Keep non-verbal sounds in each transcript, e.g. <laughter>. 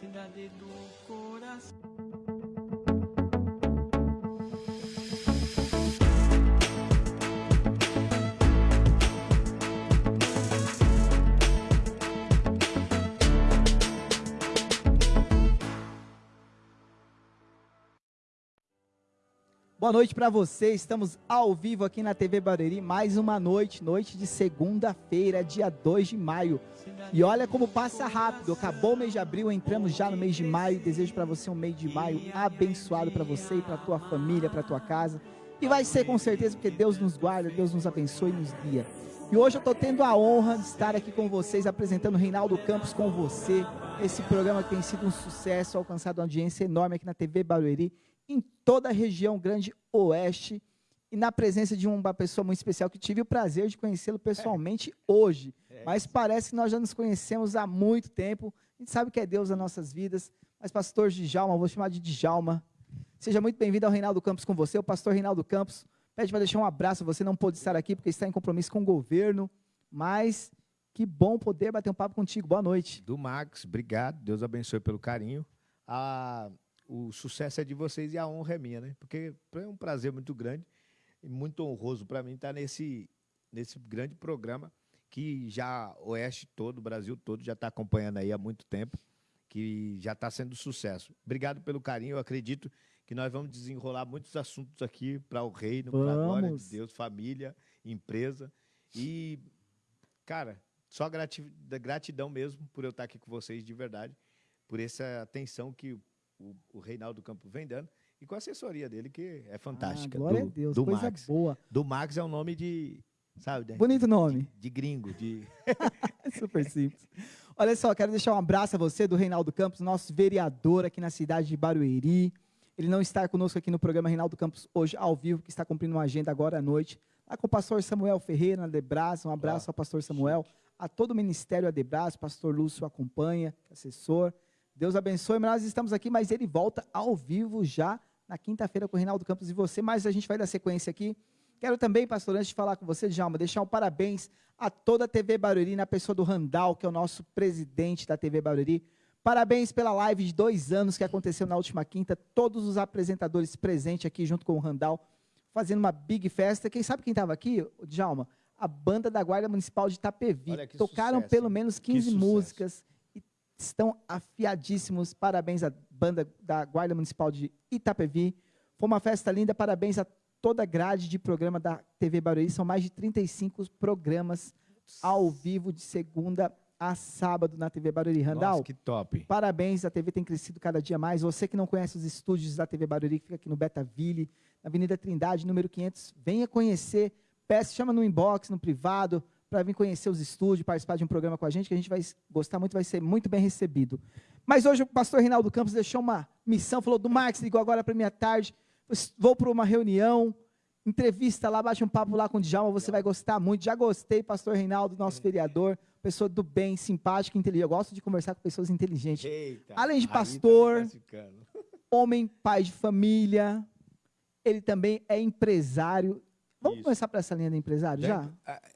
Cidade do coração. Boa noite para você. Estamos ao vivo aqui na TV Barueri, mais uma noite, noite de segunda-feira, dia 2 de maio. E olha como passa rápido. Acabou o mês de abril, entramos já no mês de maio. Desejo para você um mês de maio abençoado para você e para tua família, para tua casa. E vai ser com certeza porque Deus nos guarda, Deus nos abençoe e nos guia. E hoje eu estou tendo a honra de estar aqui com vocês, apresentando o Reinaldo Campos com você. Esse programa que tem sido um sucesso, alcançado uma audiência enorme aqui na TV Barueri em toda a região Grande Oeste e na presença de uma pessoa muito especial que tive o prazer de conhecê-lo pessoalmente é. hoje. É. Mas parece que nós já nos conhecemos há muito tempo. A gente sabe que é Deus nas nossas vidas. Mas, pastor Djalma, vou chamar de Djalma. Seja muito bem-vindo ao Reinaldo Campos com você. O pastor Reinaldo Campos pede para deixar um abraço. Você não pôde estar aqui porque está em compromisso com o governo. Mas que bom poder bater um papo contigo. Boa noite. Do Max, obrigado. Deus abençoe pelo carinho. Ah, o sucesso é de vocês e a honra é minha, né? Porque é um prazer muito grande e muito honroso para mim estar nesse, nesse grande programa que já o Oeste todo, o Brasil todo já está acompanhando aí há muito tempo, que já está sendo sucesso. Obrigado pelo carinho, eu acredito que nós vamos desenrolar muitos assuntos aqui para o reino, para a glória de Deus, família, empresa. E, cara, só gratidão mesmo por eu estar aqui com vocês de verdade, por essa atenção que o, o Reinaldo Campo vem dando, e com a assessoria dele, que é fantástica. Ah, glória do, a Deus, do coisa Max. boa. Do Max é um nome de, sabe? Bonito nome. De, de gringo, de... <laughs> Super simples. Olha só, quero deixar um abraço a você, do Reinaldo Campos, nosso vereador aqui na cidade de Barueri. Ele não está conosco aqui no programa Reinaldo Campos hoje ao vivo, que está cumprindo uma agenda agora à noite. Lá com o pastor Samuel Ferreira, na Debras, um abraço ao pastor Samuel, a todo o ministério Adebras, pastor Lúcio acompanha, assessor. Deus abençoe, nós estamos aqui, mas ele volta ao vivo já na quinta-feira com o Reinaldo Campos e você, mas a gente vai dar sequência aqui. Quero também, pastor, antes de falar com você, Djalma, deixar um parabéns a toda a TV Barueri, na pessoa do Randall, que é o nosso presidente da TV Barueri. Parabéns pela live de dois anos que aconteceu na última quinta. Todos os apresentadores presentes aqui junto com o Randall, fazendo uma big festa. Quem sabe quem estava aqui, Djalma? A banda da Guarda Municipal de Itapevi. Tocaram sucesso, pelo menos 15 músicas estão afiadíssimos. Parabéns à banda da Guarda Municipal de Itapevi. Foi uma festa linda. Parabéns a toda a grade de programa da TV Barueri. São mais de 35 programas ao vivo de segunda a sábado na TV Barueri. Randall, Nossa, que top. Parabéns, a TV tem crescido cada dia mais. Você que não conhece os estúdios da TV Barueri, que fica aqui no Betaville, na Avenida Trindade, número 500, venha conhecer. Peça, chama no inbox, no privado, para vir conhecer os estúdios, participar de um programa com a gente, que a gente vai gostar muito, vai ser muito bem recebido. Mas hoje o pastor Reinaldo Campos deixou uma missão, falou do Marcos, ligou agora para mim à tarde, vou para uma reunião, entrevista lá, bate um papo lá com o Djalma, você vai gostar muito. Já gostei, pastor Reinaldo, nosso vereador, pessoa do bem, simpática, inteligente. Eu gosto de conversar com pessoas inteligentes. Eita, Além de tá pastor, tá <laughs> homem, pai de família, ele também é empresário Vamos Isso. começar para essa linha do empresário já?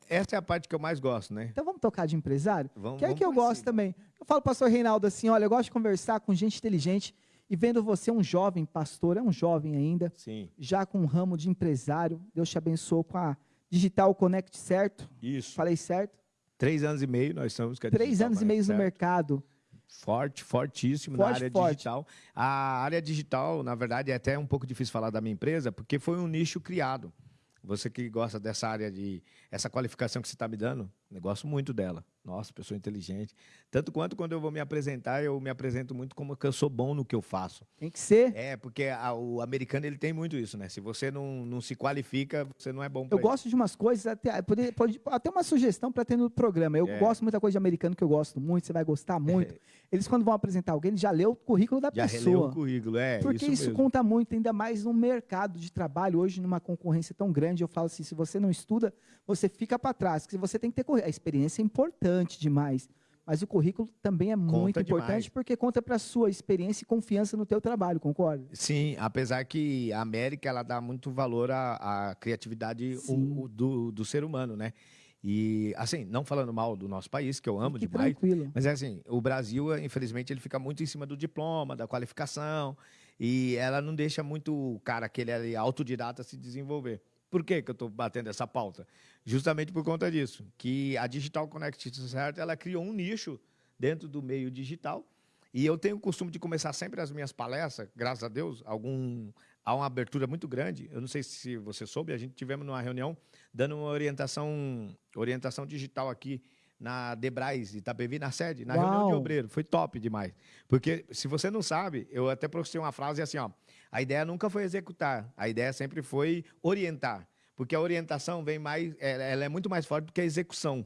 Essa é a parte que eu mais gosto, né? Então vamos tocar de empresário? Vamos, que é que eu gosto cima. também. Eu falo para o pastor Reinaldo assim, olha, eu gosto de conversar com gente inteligente e vendo você um jovem pastor, é um jovem ainda, Sim. já com um ramo de empresário, Deus te abençoou com a Digital Connect, certo? Isso. Falei certo? Três anos e meio nós estamos com a Três anos e meio no mercado. Forte, fortíssimo forte, na área forte. digital. A área digital, na verdade, é até um pouco difícil falar da minha empresa, porque foi um nicho criado. Você que gosta dessa área de essa qualificação que você está me dando, eu gosto muito dela. Nossa, pessoa inteligente. Tanto quanto quando eu vou me apresentar, eu me apresento muito como que eu sou bom no que eu faço. Tem que ser. É, porque a, o americano ele tem muito isso, né? Se você não, não se qualifica, você não é bom Eu ele. gosto de umas coisas, até, pode, pode, até uma sugestão para ter no programa. Eu é. gosto muita coisa de americano que eu gosto muito, você vai gostar muito. É. <laughs> Eles, quando vão apresentar alguém, eles já leu o currículo da já pessoa. Já leu o currículo, é. Porque isso, isso conta muito, ainda mais no mercado de trabalho, hoje, numa concorrência tão grande. Eu falo assim: se você não estuda, você fica para trás. Porque você tem que ter a experiência é importante demais. Mas o currículo também é conta muito importante demais. porque conta para a sua experiência e confiança no teu trabalho, concorda? Sim, apesar que a América ela dá muito valor à, à criatividade o, o, do, do ser humano, né? E, assim, não falando mal do nosso país, que eu amo Fique demais, tranquilo. mas é assim, o Brasil, infelizmente, ele fica muito em cima do diploma, da qualificação, e ela não deixa muito o cara, aquele ali, autodidata, se desenvolver. Por que, que eu estou batendo essa pauta? Justamente por conta disso, que a Digital Connect Certo, ela criou um nicho dentro do meio digital, e eu tenho o costume de começar sempre as minhas palestras, graças a Deus, algum, há uma abertura muito grande. Eu não sei se você soube, a gente tivemos numa reunião dando uma orientação, orientação digital aqui na Debrais, Itapevi, na sede, na reunião de Uau. obreiro. Foi top demais. Porque, se você não sabe, eu até professei uma frase assim, ó, a ideia nunca foi executar, a ideia sempre foi orientar. Porque a orientação vem mais, ela ela é muito mais forte do que a execução.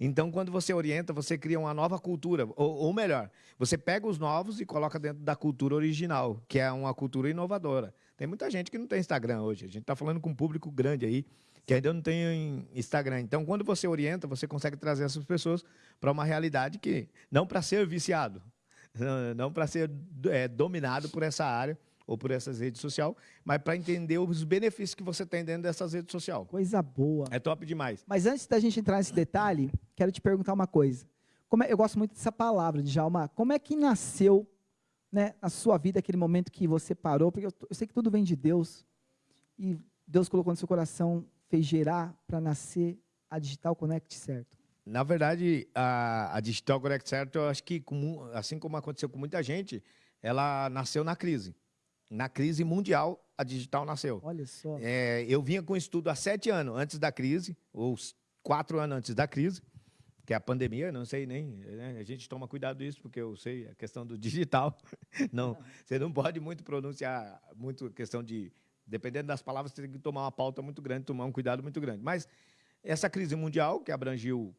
Então, quando você orienta, você cria uma nova cultura. Ou, ou melhor, você pega os novos e coloca dentro da cultura original, que é uma cultura inovadora. Tem muita gente que não tem Instagram hoje. A gente está falando com um público grande aí, que ainda não tem Instagram. Então, quando você orienta, você consegue trazer essas pessoas para uma realidade que, não para ser viciado, <laughs> não- não para ser é, dominado por essa área ou por essas redes sociais, mas para entender os benefícios que você tem dentro dessas redes sociais. Coisa boa. É top demais. Mas antes da gente entrar nesse detalhe, quero te perguntar uma coisa. Como é- eu gosto muito dessa palavra, Djalma. Como é que nasceu né, na sua vida aquele momento que você parou? Porque eu, eu sei que tudo vem de Deus. E Deus colocou no seu coração, fez gerar para nascer a Digital Connect, certo? Na verdade, a, a Digital Correct Certo, eu acho que, assim como aconteceu com muita gente, ela nasceu na crise. Na crise mundial, a Digital nasceu. Olha só. É, eu vinha com estudo há sete anos antes da crise, ou quatro anos antes da crise, que é a pandemia, não sei nem. né, A gente toma cuidado disso, porque eu sei a questão do <laughs> digital. Não, você não pode muito pronunciar, muito questão de. Dependendo das palavras, você tem que tomar uma pauta muito grande, tomar um cuidado muito grande. Mas essa crise mundial, que abrangiu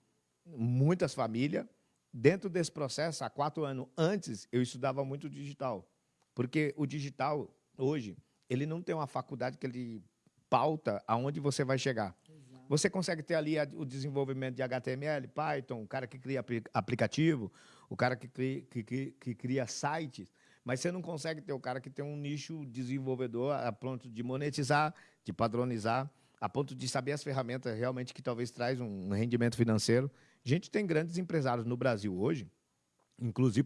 muitas famílias, dentro desse processo, há quatro anos antes, eu estudava muito digital. Porque o digital, hoje, ele não tem uma faculdade que ele pauta aonde você vai chegar. Você consegue ter ali a- o desenvolvimento de HTML, Python, o cara que cria apli- aplicativo, o cara que cria, que, que- que cria sites, mas você não consegue ter o cara que tem um nicho desenvolvedor a ponto de monetizar, de padronizar, a ponto de saber as ferramentas realmente que talvez traz um rendimento financeiro. A gente tem grandes empresários no Brasil hoje, inclusive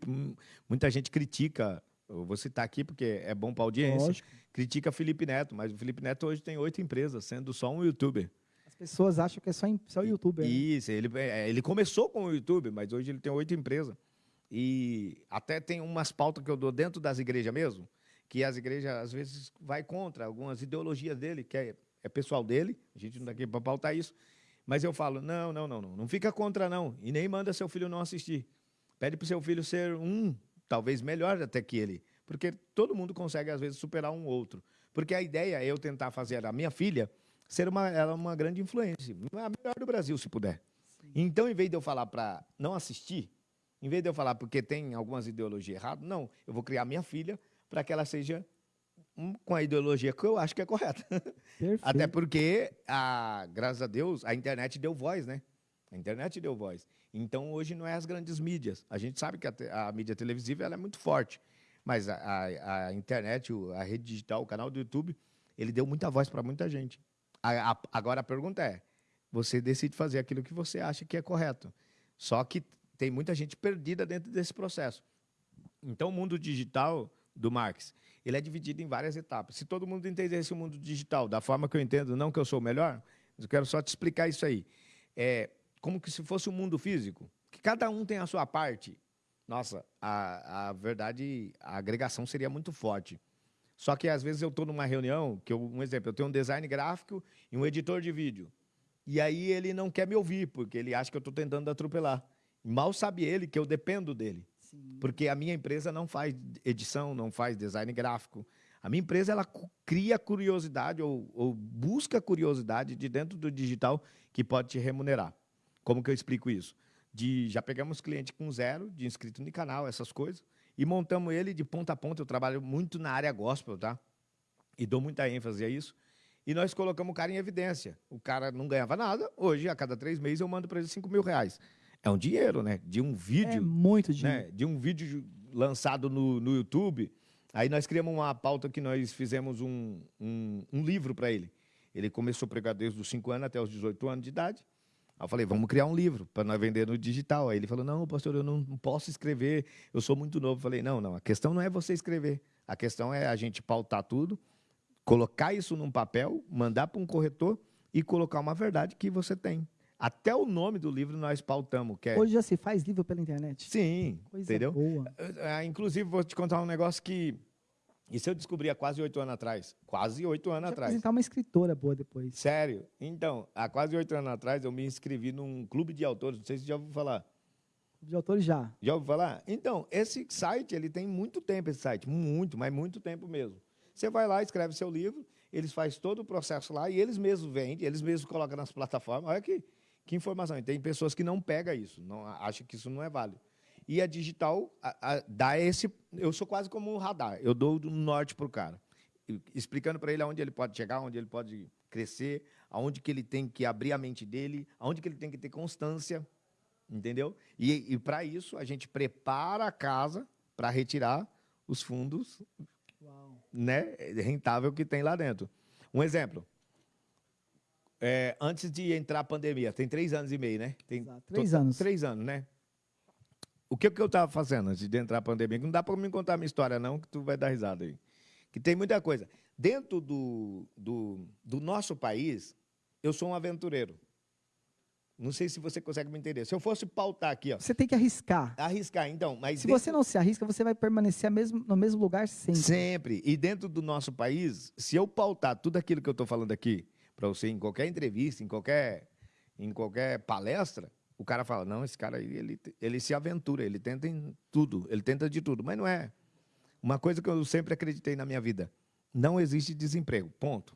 muita gente critica, eu vou citar aqui porque é bom para a audiência, Lógico. critica Felipe Neto, mas o Felipe Neto hoje tem oito empresas, sendo só um youtuber. As pessoas acham que é só, só youtuber. né? Isso, ele, é, ele começou com o YouTube, mas hoje ele tem oito empresas. E até tem umas pautas que eu dou dentro das igrejas mesmo, que as igrejas às vezes vai contra algumas ideologias dele, que é, é pessoal dele, a gente não está aqui para pautar isso, mas eu falo, não, não, não, não, não fica contra não, e nem manda seu filho não assistir. Pede para o seu filho ser um, talvez melhor até que ele, porque todo mundo consegue às vezes superar um outro. Porque a ideia é eu tentar fazer a minha filha ser uma, ela uma grande influência, a melhor do Brasil, se puder. Então, em vez de eu falar para não assistir, em vez de eu falar porque tem algumas ideologias erradas, não, eu vou criar minha filha para que ela seja com a ideologia que eu acho que é correta. Perfeito. <laughs> Até porque, a, graças a Deus, a internet deu voz, né? A internet deu voz. Então, hoje não é as grandes mídias. A gente sabe que a, a mídia televisiva ela é muito forte, mas a, a- a internet, a rede digital, o canal do YouTube, ele deu muita voz para muita gente. Agora a pergunta é: você decide fazer aquilo que você acha que é correto. Só que tem muita gente perdida dentro desse processo. Então, o mundo digital do Marx, ele é dividido em várias etapas. Se todo mundo entendesse o mundo digital da forma que eu entendo, não que eu sou o melhor, eu quero só te explicar isso aí. É como que se fosse um mundo físico, que cada um tem a sua parte. Nossa, a, a verdade, a agregação seria muito forte. Só que às vezes eu estou numa reunião, que eu, um exemplo, eu tenho um design gráfico e um editor de vídeo. E aí ele não quer me ouvir, porque ele acha que eu estou tentando atropelar. Mal sabe ele que eu dependo dele. Porque a minha empresa não faz edição, não faz design gráfico. A minha empresa ela cria curiosidade ou, ou busca curiosidade de dentro do digital que pode te remunerar. Como que eu explico isso? De, já pegamos cliente com zero, de inscrito no canal, essas coisas, e montamos ele de ponta a ponta. Eu trabalho muito na área gospel, tá? E dou muita ênfase a isso. E nós colocamos o cara em evidência. O cara não ganhava nada. Hoje, a cada três meses, eu mando para ele 5 mil reais. É um dinheiro, né? De um É vídeo muito dinheiro. né, de um vídeo lançado no, no YouTube. Aí nós criamos uma pauta que nós fizemos um, um, um livro para ele. Ele começou a pregar desde os 5 anos até os 18 anos de idade. Aí eu falei, vamos criar um livro para nós vender no digital. Aí ele falou, não, pastor, eu não posso escrever, eu sou muito novo. Eu falei, não, não, a questão não é você escrever. A questão é a gente pautar tudo, colocar isso num papel, mandar para um corretor e colocar uma verdade que você tem. Até o nome do livro nós pautamos, que é... Hoje já se faz livro pela internet. Sim, Coisa entendeu? boa. Ah, Inclusive, vou te contar um negócio que... Isso eu descobri há quase oito anos atrás. Quase oito anos atrás. apresentar uma escritora boa depois. Sério? Então, há quase oito anos atrás, eu me inscrevi num clube de autores. Não sei se já ouviu falar. De autores já. Já ouviu falar? Então, esse site, ele tem muito tempo, esse site. Muito, mas muito tempo mesmo. Você vai lá, escreve seu livro, eles fazem todo o processo lá e eles mesmos vendem, eles mesmos colocam nas plataformas. Olha que, que informação. E tem pessoas que não pegam isso, não acham que isso não é válido. E a digital a- a- dá esse. Eu sou quase como um radar. Eu dou do norte para o cara, explicando para ele aonde ele pode chegar, onde ele pode crescer, aonde que ele tem que abrir a mente dele, aonde que ele tem que ter constância, entendeu? E, e para isso a gente prepara a casa para retirar os fundos Uau. né, rentável que tem lá dentro. Um exemplo. É, antes de entrar a pandemia, tem três anos e meio, né? Tem Exato, três to- anos. Três anos, né? O que, que eu estava fazendo antes de entrar a pandemia? Não dá para me contar a minha história, não, que tu vai dar risada aí. Que tem muita coisa. Dentro do, do, do nosso país, eu sou um aventureiro. Não sei se você consegue me entender. Se eu fosse pautar aqui, ó, Você tem que arriscar. arriscar, então, mas Se dentro- você não se arrisca, você vai permanecer mesmo- no mesmo lugar sempre. Sempre. E dentro do nosso país, se eu pautar tudo aquilo que eu estou falando aqui para você em qualquer entrevista, em qualquer, em qualquer palestra, o cara fala: não, esse cara aí, ele, ele se aventura, ele tenta em tudo, ele tenta de tudo. Mas não é. Uma coisa que eu sempre acreditei na minha vida: não existe desemprego. Ponto.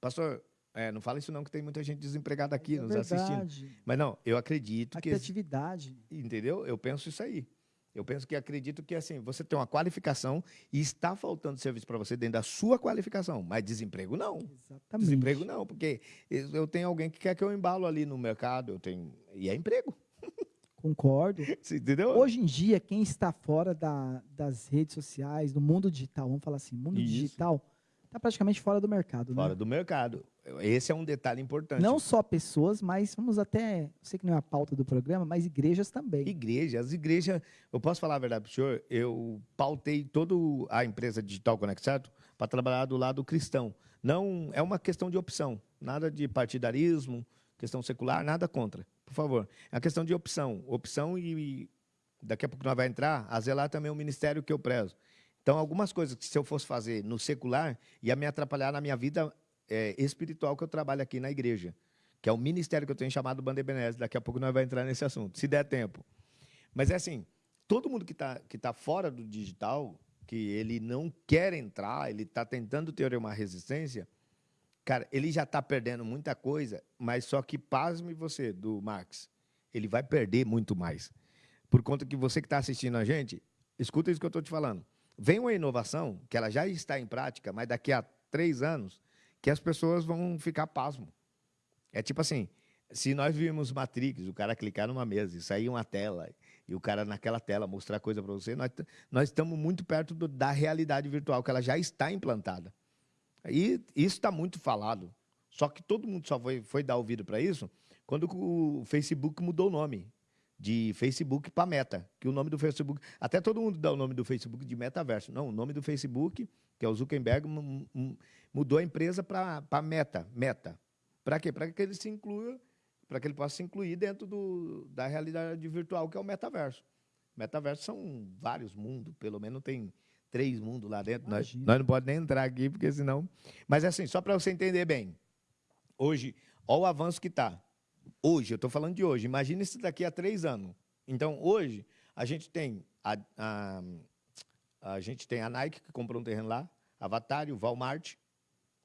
Pastor, é, não fala isso não, que tem muita gente desempregada aqui É nos assistindo. verdade. Mas não, eu acredito A que. criatividade. Entendeu? Eu penso isso aí. Eu penso que acredito que assim, você tem uma qualificação e está faltando serviço para você dentro da sua qualificação, mas desemprego não. Exatamente. Desemprego não, porque eu tenho alguém que quer que eu embalo ali no mercado, eu tenho e é emprego. Concordo. <laughs> Entendeu? Hoje em dia, quem está fora da- das redes sociais, do mundo digital, vamos falar assim, mundo Isso. digital, está praticamente fora do mercado, Fora né? do mercado. Esse é um detalhe importante. Não só pessoas, mas vamos até, sei que não é a pauta do programa, mas igrejas também. Igreja, as igrejas, eu posso falar a verdade para o senhor, eu pautei toda a empresa Digital Connect Certo para trabalhar do lado cristão. Não é uma questão de opção, nada de partidarismo, questão secular, nada contra, por favor. É uma questão de opção, opção e, e daqui a pouco nós vai entrar, a zelar também é um ministério que eu prezo. Então, algumas coisas que se eu fosse fazer no secular, ia me atrapalhar na minha vida eh, espiritual que eu trabalho aqui na igreja, que é o ministério que eu tenho chamado Banda Ebenezer. Daqui a pouco nós vamos entrar nesse assunto, se der tempo. Mas é assim, todo mundo que está que tá fora do digital, que ele não quer entrar, ele está tentando ter uma resistência, cara, ele já está perdendo muita coisa, mas só que, pasme você, do Marx, ele vai perder muito mais. Por conta que você que está assistindo a gente, escuta isso que eu estou te falando. Vem uma inovação, que ela já está em prática, mas daqui a três anos, que as pessoas vão ficar pasmo. É tipo assim, se nós vimos Matrix, o cara clicar numa mesa e sair uma tela, e o cara naquela tela mostrar coisa para você, nós, nós estamos muito perto do- da realidade virtual, que ela já está implantada. E isso está muito falado. Só que todo mundo só foi, foi dar ouvido para isso quando o Facebook mudou o nome de Facebook para Meta, que o nome do Facebook, até todo mundo dá o nome do Facebook de metaverso. Não, o nome do Facebook, que é o Zuckerberg, mu- mu- mudou a empresa para Meta, Meta. Para quê? Para que ele se inclua, para que ele possa se incluir dentro do, da realidade virtual, que é o metaverso. Metaverso são vários mundos, pelo menos tem três mundos lá dentro. Nós, nós não podemos nem entrar aqui, porque senão. Mas assim, só para você entender bem. Hoje, olha o avanço que está. Hoje, eu estou falando de hoje. Imagina isso daqui a três anos. Então, hoje, a gente tem a, a, a gente tem a Nike, que comprou um terreno lá, Avatar, o Walmart,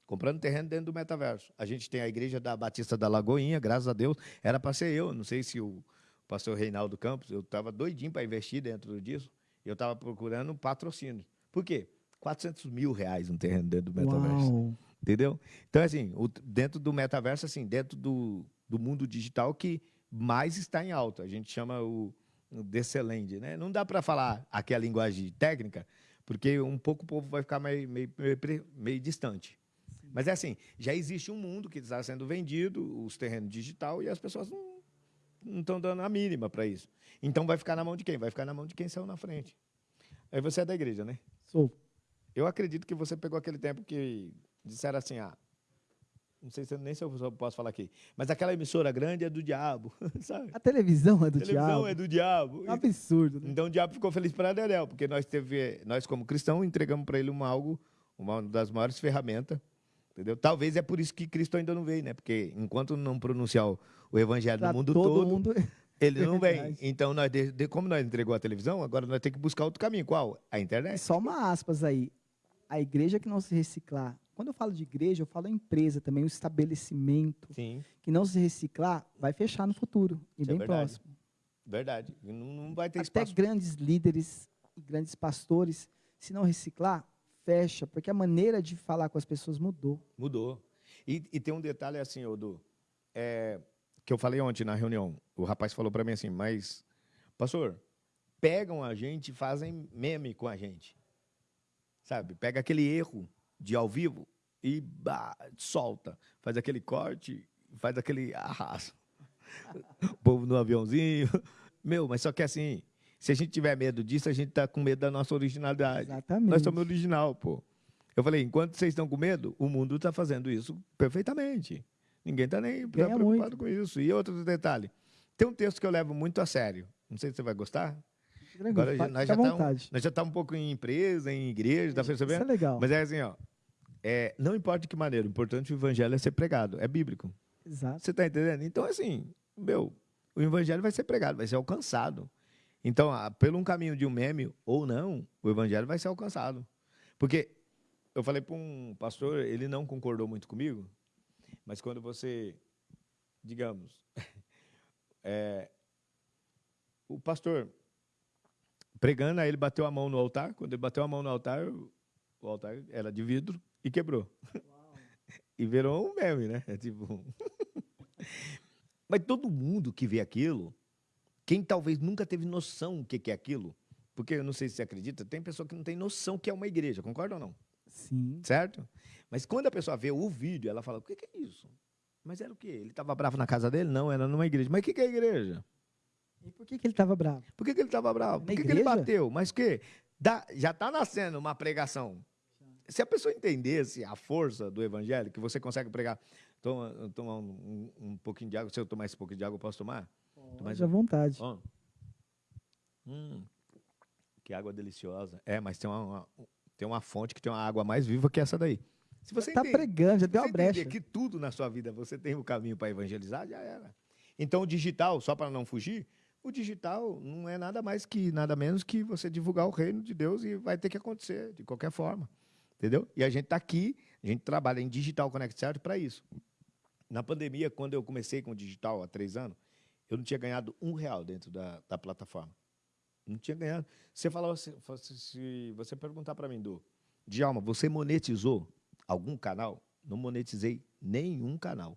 comprando terreno dentro do metaverso. A gente tem a igreja da Batista da Lagoinha, graças a Deus. Era para ser eu, não sei se o pastor Reinaldo Campos, eu estava doidinho para investir dentro disso. Eu estava procurando um patrocínio. Por quê? 400 mil reais um terreno dentro do metaverso. Uau. Entendeu? Então, assim, o- dentro do metaverso, assim, dentro do, do mundo digital que mais está em alta. A gente chama o, o Decelend, né? Não dá para falar aqui a linguagem técnica, porque um pouco o povo vai ficar meio, meio, meio, meio distante. Mas é assim, já existe um mundo que está sendo vendido, os terrenos digital, e as pessoas não não estão dando a mínima para isso. Então vai ficar na mão de quem? Vai ficar na mão de quem saiu na frente. Aí você é da igreja, né? Sou. Eu acredito que você pegou aquele tempo que disseram assim, ah, não sei se nem se eu posso falar aqui, mas aquela emissora grande é do diabo, <laughs> sabe? A televisão é do A televisão diabo. é do diabo. É um absurdo, né? Então o diabo ficou feliz para Daniel, porque nós teve, nós como cristão entregamos para ele uma algo, uma das maiores ferramentas, entendeu? Talvez é por isso que Cristo ainda não veio, né? Porque enquanto não pronunciar o, o evangelho Pra no mundo todo todo, mundo. <laughs> ele não vem. Verdade. Então nós de- de- como nós entregou a televisão, agora nós temos que buscar outro caminho. Qual? A internet. só uma aspas aí. A igreja que não se reciclar. Quando eu falo de igreja, eu falo empresa também, um estabelecimento Sim, que não se reciclar, vai fechar no futuro e Isso é bem verdade. próximo. verdade. Não, não vai ter Até espaço. grandes líderes e grandes pastores, se não reciclar, fecha, porque a maneira de falar com as pessoas mudou. Mudou. E, e tem um detalhe assim, Odu, é, que eu falei ontem na reunião. O rapaz falou para mim assim, mas, pastor, pegam a gente e fazem meme com a gente. Sabe? Pega aquele erro de ao vivo e bah, solta. Faz aquele corte, faz aquele arraso. <laughs> O povo no aviãozinho. Meu, mas só que assim, se a gente tiver medo disso, a gente tá com medo da nossa originalidade. Exatamente. Nós somos original, pô. Eu falei, enquanto vocês estão com medo, o mundo está fazendo isso perfeitamente. Ninguém está nem Ganha preocupado muito. com isso. E outro detalhe, tem um texto que eu levo muito a sério. Não sei se você vai gostar. Agora nós já tá vontade. Nós já estamos um pouco em empresa, em igreja, tá Isso é percebendo? legal. Mas é assim, ó. É, não importa de que maneira, o importante é o evangelho é ser pregado, é bíblico. Exato. Você está entendendo? Então, assim, meu, o evangelho vai ser pregado, vai ser alcançado. Então, pelo um caminho de um meme ou não, o evangelho vai ser alcançado. Porque eu falei para um pastor, ele não concordou muito comigo, mas quando você, digamos, <laughs> é, o pastor pregando, aí ele bateu a mão no altar, quando ele bateu a mão no altar, o altar era de vidro e quebrou. <laughs> E virou um meme, né? É tipo. <laughs> Mas todo mundo que vê aquilo, quem talvez nunca teve noção o que é aquilo, porque eu não sei se você acredita, tem pessoa que não tem noção que é uma igreja, concorda ou não? Sim. Certo? Mas quando a pessoa vê o vídeo, ela fala: o que que é isso? Mas era o quê? Ele estava bravo na casa dele? Não, era numa igreja. Mas o que que é igreja? E por que, que ele estava bravo? Por que, que ele estava bravo? Na Por que, que ele bateu? Mas o quê? Dá- já está nascendo uma pregação. Se a pessoa entendesse a força do evangelho, que você consegue pregar. Toma, toma um, um- um pouquinho de água. Se eu tomar esse pouquinho de água, eu posso tomar? mais Pode à vontade. Hum, que água deliciosa. É, mas tem uma, uma- tem uma fonte que tem uma água mais viva que essa daí. Se você tá entende- pregando, já deu uma brecha. que tudo na sua vida você tem o caminho para evangelizar, já era. Então, o digital, só para não fugir, o digital não é nada mais que, nada menos que você divulgar o reino de Deus e vai ter que acontecer de qualquer forma. Entendeu? E a gente está aqui, a gente trabalha em Digital Connect Certo para isso. Na pandemia, quando eu comecei com o digital há três anos, eu não tinha ganhado um real dentro da, da plataforma. Não tinha ganhado. Você se, fosse- se você perguntar para mim, do Djalma, você monetizou algum canal? Não monetizei nenhum canal.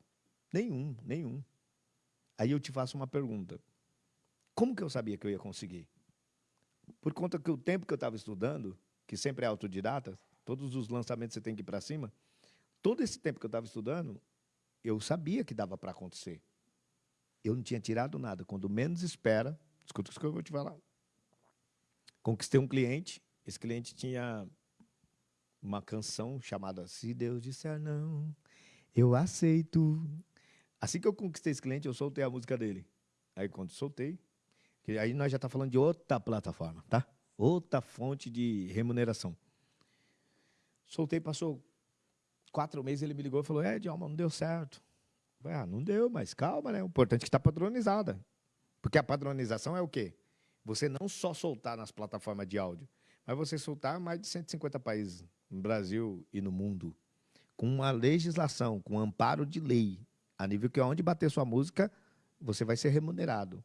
Nenhum, nenhum. Aí eu te faço uma pergunta. Como que eu sabia que eu ia conseguir? Por conta que o tempo que eu estava estudando, que sempre é autodidata, todos os lançamentos você tem que ir para cima, todo esse tempo que eu estava estudando, eu sabia que dava para acontecer. Eu não tinha tirado nada. Quando menos espera, escuta isso que eu vou te falar. Conquistei um cliente, esse cliente tinha uma canção chamada Se Deus Disser Não, Eu Aceito. Assim que eu conquistei esse cliente, eu soltei a música dele. Aí quando soltei, aí nós já está falando de outra plataforma, tá? Outra fonte de remuneração. Soltei, passou quatro meses, ele me ligou e falou, é, Djalma, não deu certo. Falei, ah, não deu, mas calma, né? O importante é que está padronizada. Porque a padronização é o quê? Você não só soltar nas plataformas de áudio, mas você soltar mais de 150 países, no Brasil e no mundo, com uma legislação, com um amparo de lei, a nível que onde bater sua música, você vai ser remunerado.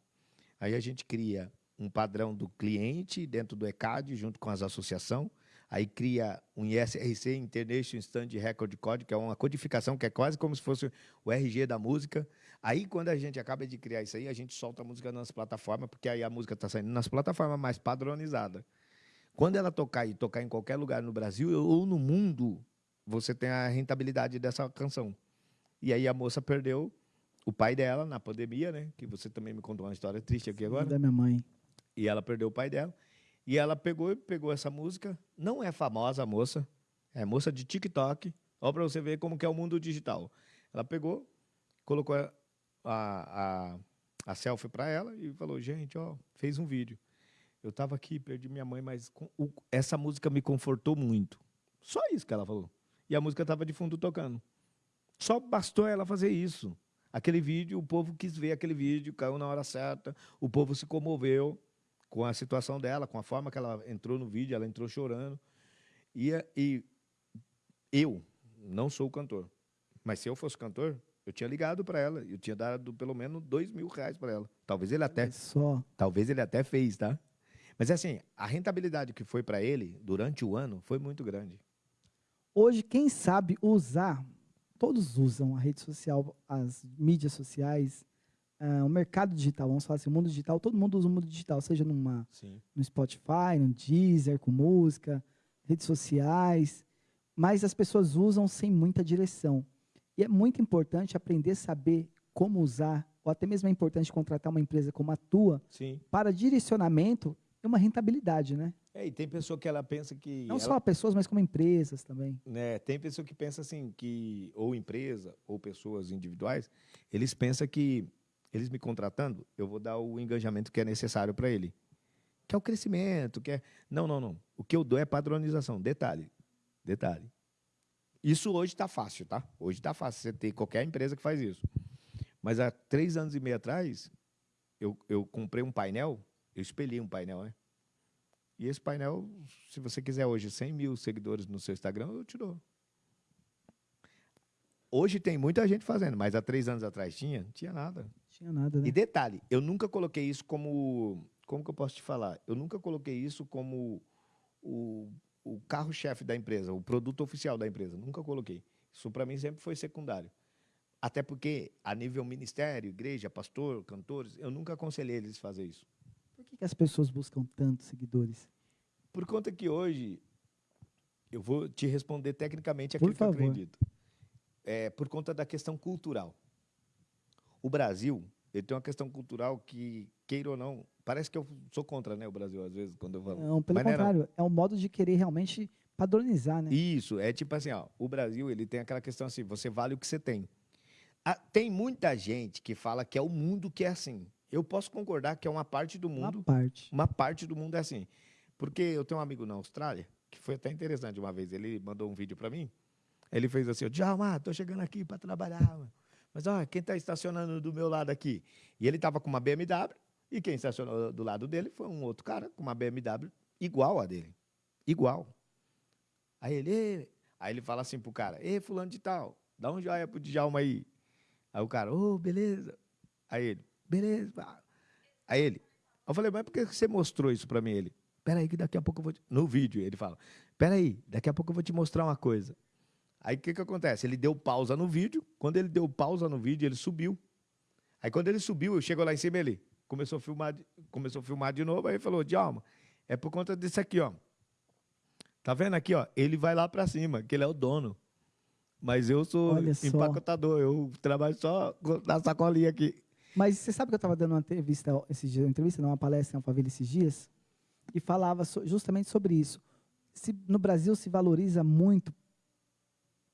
Aí a gente cria um padrão do cliente dentro do ECAD, junto com as associações, aí cria um ISRC, International Stand Record Code, que é uma codificação que é quase como se fosse o RG da música. Aí, quando a gente acaba de criar isso aí, a gente solta a música nas plataformas, porque aí a música está saindo nas plataformas mais padronizadas. Quando ela tocar e tocar em qualquer lugar no Brasil ou no mundo, você tem a rentabilidade dessa canção. E aí a moça perdeu o pai dela na pandemia, né? Que você também me contou uma história triste aqui agora. Da minha mãe. E ela perdeu o pai dela. E ela pegou pegou essa música. Não é famosa a moça. É moça de TikTok. Olha para você ver como que é o mundo digital. Ela pegou, colocou a, a, a selfie para ela e falou, gente, ó, fez um vídeo. Eu estava aqui, perdi minha mãe, mas com, o, essa música me confortou muito. Só isso que ela falou. E a música estava de fundo tocando. Só bastou ela fazer isso. Aquele vídeo, o povo quis ver aquele vídeo, caiu na hora certa, o povo se comoveu com a situação dela, com a forma que ela entrou no vídeo, ela entrou chorando. E, e eu não sou cantor, mas se eu fosse cantor, eu tinha ligado para ela, eu tinha dado pelo menos dois mil reais para ela. Talvez ele até, Só. talvez ele até fez, tá? Mas assim, a rentabilidade que foi para ele durante o ano foi muito grande. Hoje, quem sabe usar, todos usam a rede social, as mídias sociais, ah, o mercado digital, vamos falar assim, o mundo digital, todo mundo usa o mundo digital, seja numa, Sim. no Spotify, no Deezer, com música, redes sociais, mas as pessoas usam sem muita direção. E é muito importante aprender a saber como usar, ou até mesmo é importante contratar uma empresa como a tua Sim. para direcionamento e uma rentabilidade, né? É, e tem pessoa que ela pensa que Não ela- só pessoas, mas como empresas também. né, tem pessoa que pensa assim que ou empresa ou pessoas individuais, eles pensam que eles me contratando, eu vou dar o engajamento que é necessário para ele. Que é o crescimento, que é Não, não, não. O que eu dou é padronização. Detalhe. Detalhe. Isso hoje está fácil, tá? Hoje está fácil você ter qualquer empresa que faz isso. Mas há três anos e meio atrás, eu, eu comprei um painel, eu espelhei um painel, né? E esse painel, se você quiser hoje 100 mil seguidores no seu Instagram, eu te dou. Hoje tem muita gente fazendo, mas há três anos atrás tinha? Não tinha nada. Tinha nada, né? E detalhe, eu nunca coloquei isso como. Como que eu posso te falar? Eu nunca coloquei isso como o, o carro-chefe da empresa, o produto oficial da empresa. Nunca coloquei. Isso para mim sempre foi secundário. Até porque, a nível ministério, igreja, pastor, cantores, eu nunca aconselhei eles a fazer isso. Por que, que as pessoas buscam tantos seguidores? Por conta que hoje, eu vou te responder tecnicamente aquilo que eu acredito. É por conta da questão cultural. O Brasil, ele tem uma questão cultural que, queira ou não, parece que eu sou contra né, o Brasil, às vezes, quando eu falo. Não, pelo Mas não é não. contrário, é um modo de querer realmente padronizar, né? Isso, é tipo assim, ó, o Brasil, ele tem aquela questão assim, você vale o que você tem. Ah, tem muita gente que fala que é o mundo que é assim. Eu posso concordar que é uma parte do Uma mundo parte. uma parte do mundo é assim. Porque eu tenho um amigo na Austrália, que foi até interessante uma vez, ele mandou um vídeo para mim, ele fez assim, Djalma, tô chegando aqui para trabalhar, mano. Mas ó, quem está estacionando do meu lado aqui? E ele estava com uma BMW, e quem estacionou do lado dele foi um outro cara com uma BMW igual a dele. Igual. Aí ele, aí ele fala assim pro cara, ei, fulano de tal, dá um joia pro Djalma aí. Aí o cara, ô, beleza. Aí ele, beleza. pá." Aí ele, eu falei, mas por que você mostrou isso para mim? Ele, peraí, que daqui a pouco eu vou. Te... No vídeo, ele fala, peraí, daqui a pouco eu vou te mostrar uma coisa. Aí o que, que acontece? Ele deu pausa no vídeo. Quando ele deu pausa no vídeo, ele subiu. Aí quando ele subiu, eu chego lá em cima ele começou a filmar, de- começou a filmar de novo. Aí ele falou, Djalma, é por conta disso aqui, ó. Tá vendo aqui, ó? Ele vai lá para cima, que ele é o dono. Mas eu sou Olha só. empacotador, eu trabalho só na sacolinha aqui. Mas você sabe que eu estava dando uma entrevista esses dias, uma entrevista, não, uma palestra em Alphaville esses dias, e falava so- justamente sobre isso. Se, no Brasil se valoriza muito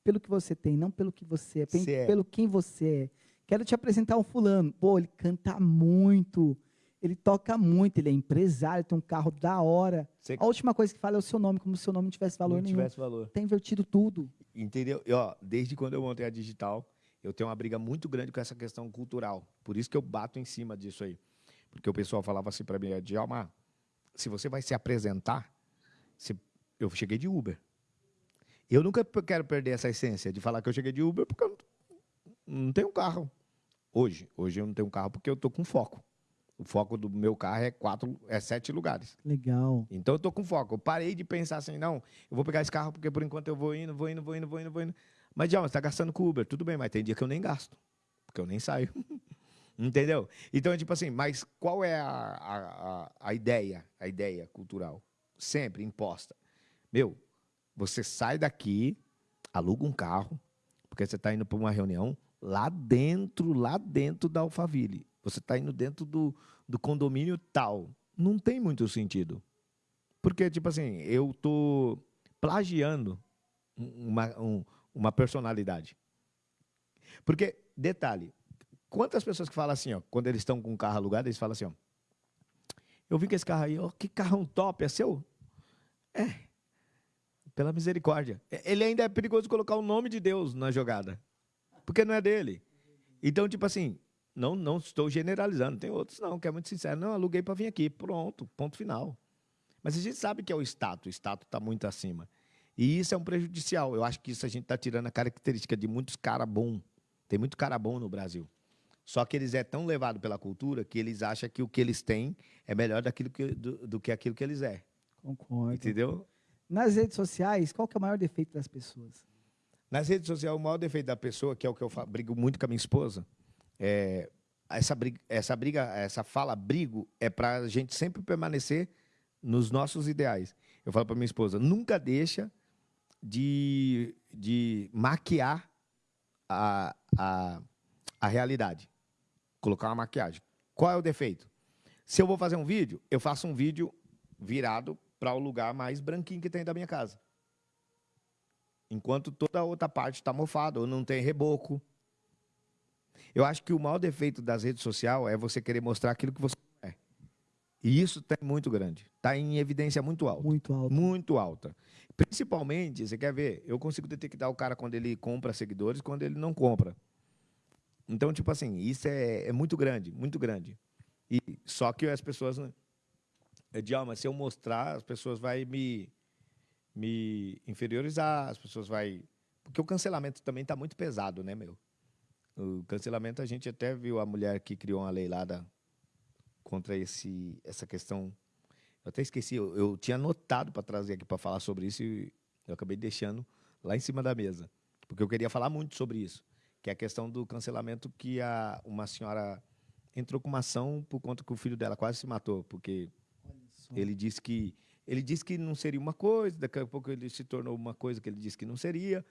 pelo que você tem, não pelo que você é, Você é. pelo quem você é. Quero te apresentar um fulano. Pô, ele canta muito, ele toca muito, ele é empresário, tem um carro da hora. Você A última coisa que fala é o seu nome, como se o seu nome não tivesse valor não nenhum. tivesse valor. Tem invertido tudo. Entendeu? E, ó, desde quando eu montei a digital, eu tenho uma briga muito grande com essa questão cultural. Por isso que eu bato em cima disso aí. Porque o pessoal falava assim para mim, Djalma, se você vai se apresentar, se- eu cheguei de Uber. Eu nunca quero perder essa essência de falar que eu cheguei de Uber porque eu não, tenho carro. Hoje, hoje eu não tenho carro porque eu tô com foco. O foco do meu carro é quatro, é sete lugares. Legal. Então eu tô com foco. Eu parei de pensar assim, não, eu vou pegar esse carro porque por enquanto eu vou indo, vou indo, vou indo, vou indo, vou indo. Mas, Djalma, você tá gastando com Uber. Tudo bem, mas tem dia que eu nem gasto. Porque eu nem saio. <laughs> Entendeu? Então, é tipo assim, mas qual é a, a, a ideia, a ideia cultural? Sempre imposta. Meu, você sai daqui, aluga um carro, porque você está indo para uma reunião lá dentro, lá dentro da Alphaville. Você está indo dentro do, do condomínio tal. Não tem muito sentido. Porque, tipo assim, eu tô plagiando uma, um, uma personalidade. Porque, detalhe, quantas pessoas que falam assim, ó, quando eles estão com um carro alugado, eles falam assim, ó, eu vi que esse carro aí, ó, que carrão top, é seu? É, pela misericórdia. Ele ainda é perigoso colocar o nome de Deus na jogada, porque não é dele. Então, tipo assim, não, não estou generalizando, tem outros não, que é muito sincero, não, aluguei para vir aqui, pronto, ponto final. Mas a gente sabe que é o status, o status está muito acima. E isso é um prejudicial. Eu acho que isso a gente está tirando a característica de muitos cara bom. Tem muito cara bom no Brasil. Só que eles é tão levado pela cultura que eles acham que o que eles têm é melhor daquilo que, do, do que aquilo que eles é. Concordo. Entendeu? Nas redes sociais, qual que é o maior defeito das pessoas? Nas redes sociais, o maior defeito da pessoa, que é o que eu brigo muito com a minha esposa, é essa briga, essa briga, essa fala brigo é para a gente sempre permanecer nos nossos ideais. Eu falo para minha esposa, nunca deixa de, de maquiar a, a, a realidade. Colocar uma maquiagem. Qual é o defeito? Se eu vou fazer um vídeo, eu faço um vídeo virado para o lugar mais branquinho que tem da minha casa. Enquanto toda a outra parte está mofada ou não tem reboco. Eu acho que o maior defeito das redes sociais é você querer mostrar aquilo que você é. E isso é muito grande. Está em evidência muito alta. Muito alto. Muito alta. Principalmente, você quer ver, eu consigo detectar o cara quando ele compra seguidores quando ele não compra. Então, tipo assim, isso é, é muito grande, muito grande. E só que as pessoas de alma, se eu mostrar, as pessoas vão me, me inferiorizar, as pessoas vão. Porque o cancelamento também está muito pesado, né, meu? O cancelamento, a gente até viu a mulher que criou uma lei contra esse, essa questão. Eu até esqueci, eu, eu tinha anotado para trazer aqui para falar sobre isso e eu acabei deixando lá em cima da mesa. Porque eu queria falar muito sobre isso, que é a questão do cancelamento que a, uma senhora entrou com uma ação por conta que o filho dela quase se matou, porque ele disse que ele disse que não seria uma coisa, daqui a pouco ele se tornou uma coisa que ele disse que não seria.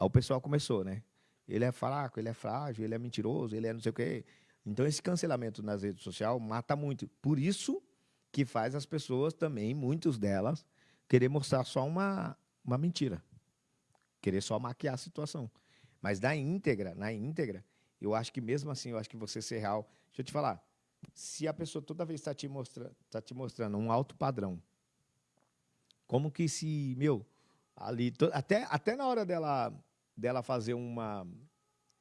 Aí o pessoal começou, né? Ele é fraco, ele é frágil, ele é mentiroso, ele é não sei o quê. Então esse cancelamento nas redes sociais mata muito. Por isso que faz as pessoas também, muitos delas, querer mostrar só uma, uma mentira. Querer só maquiar a situação. Mas na íntegra, na íntegra, eu acho que mesmo assim, eu acho que você ser real. Deixa eu te falar, se a pessoa toda vez está te, mostra, tá te mostrando um alto padrão, como que se, meu, ali, até, até na hora dela, dela fazer uma,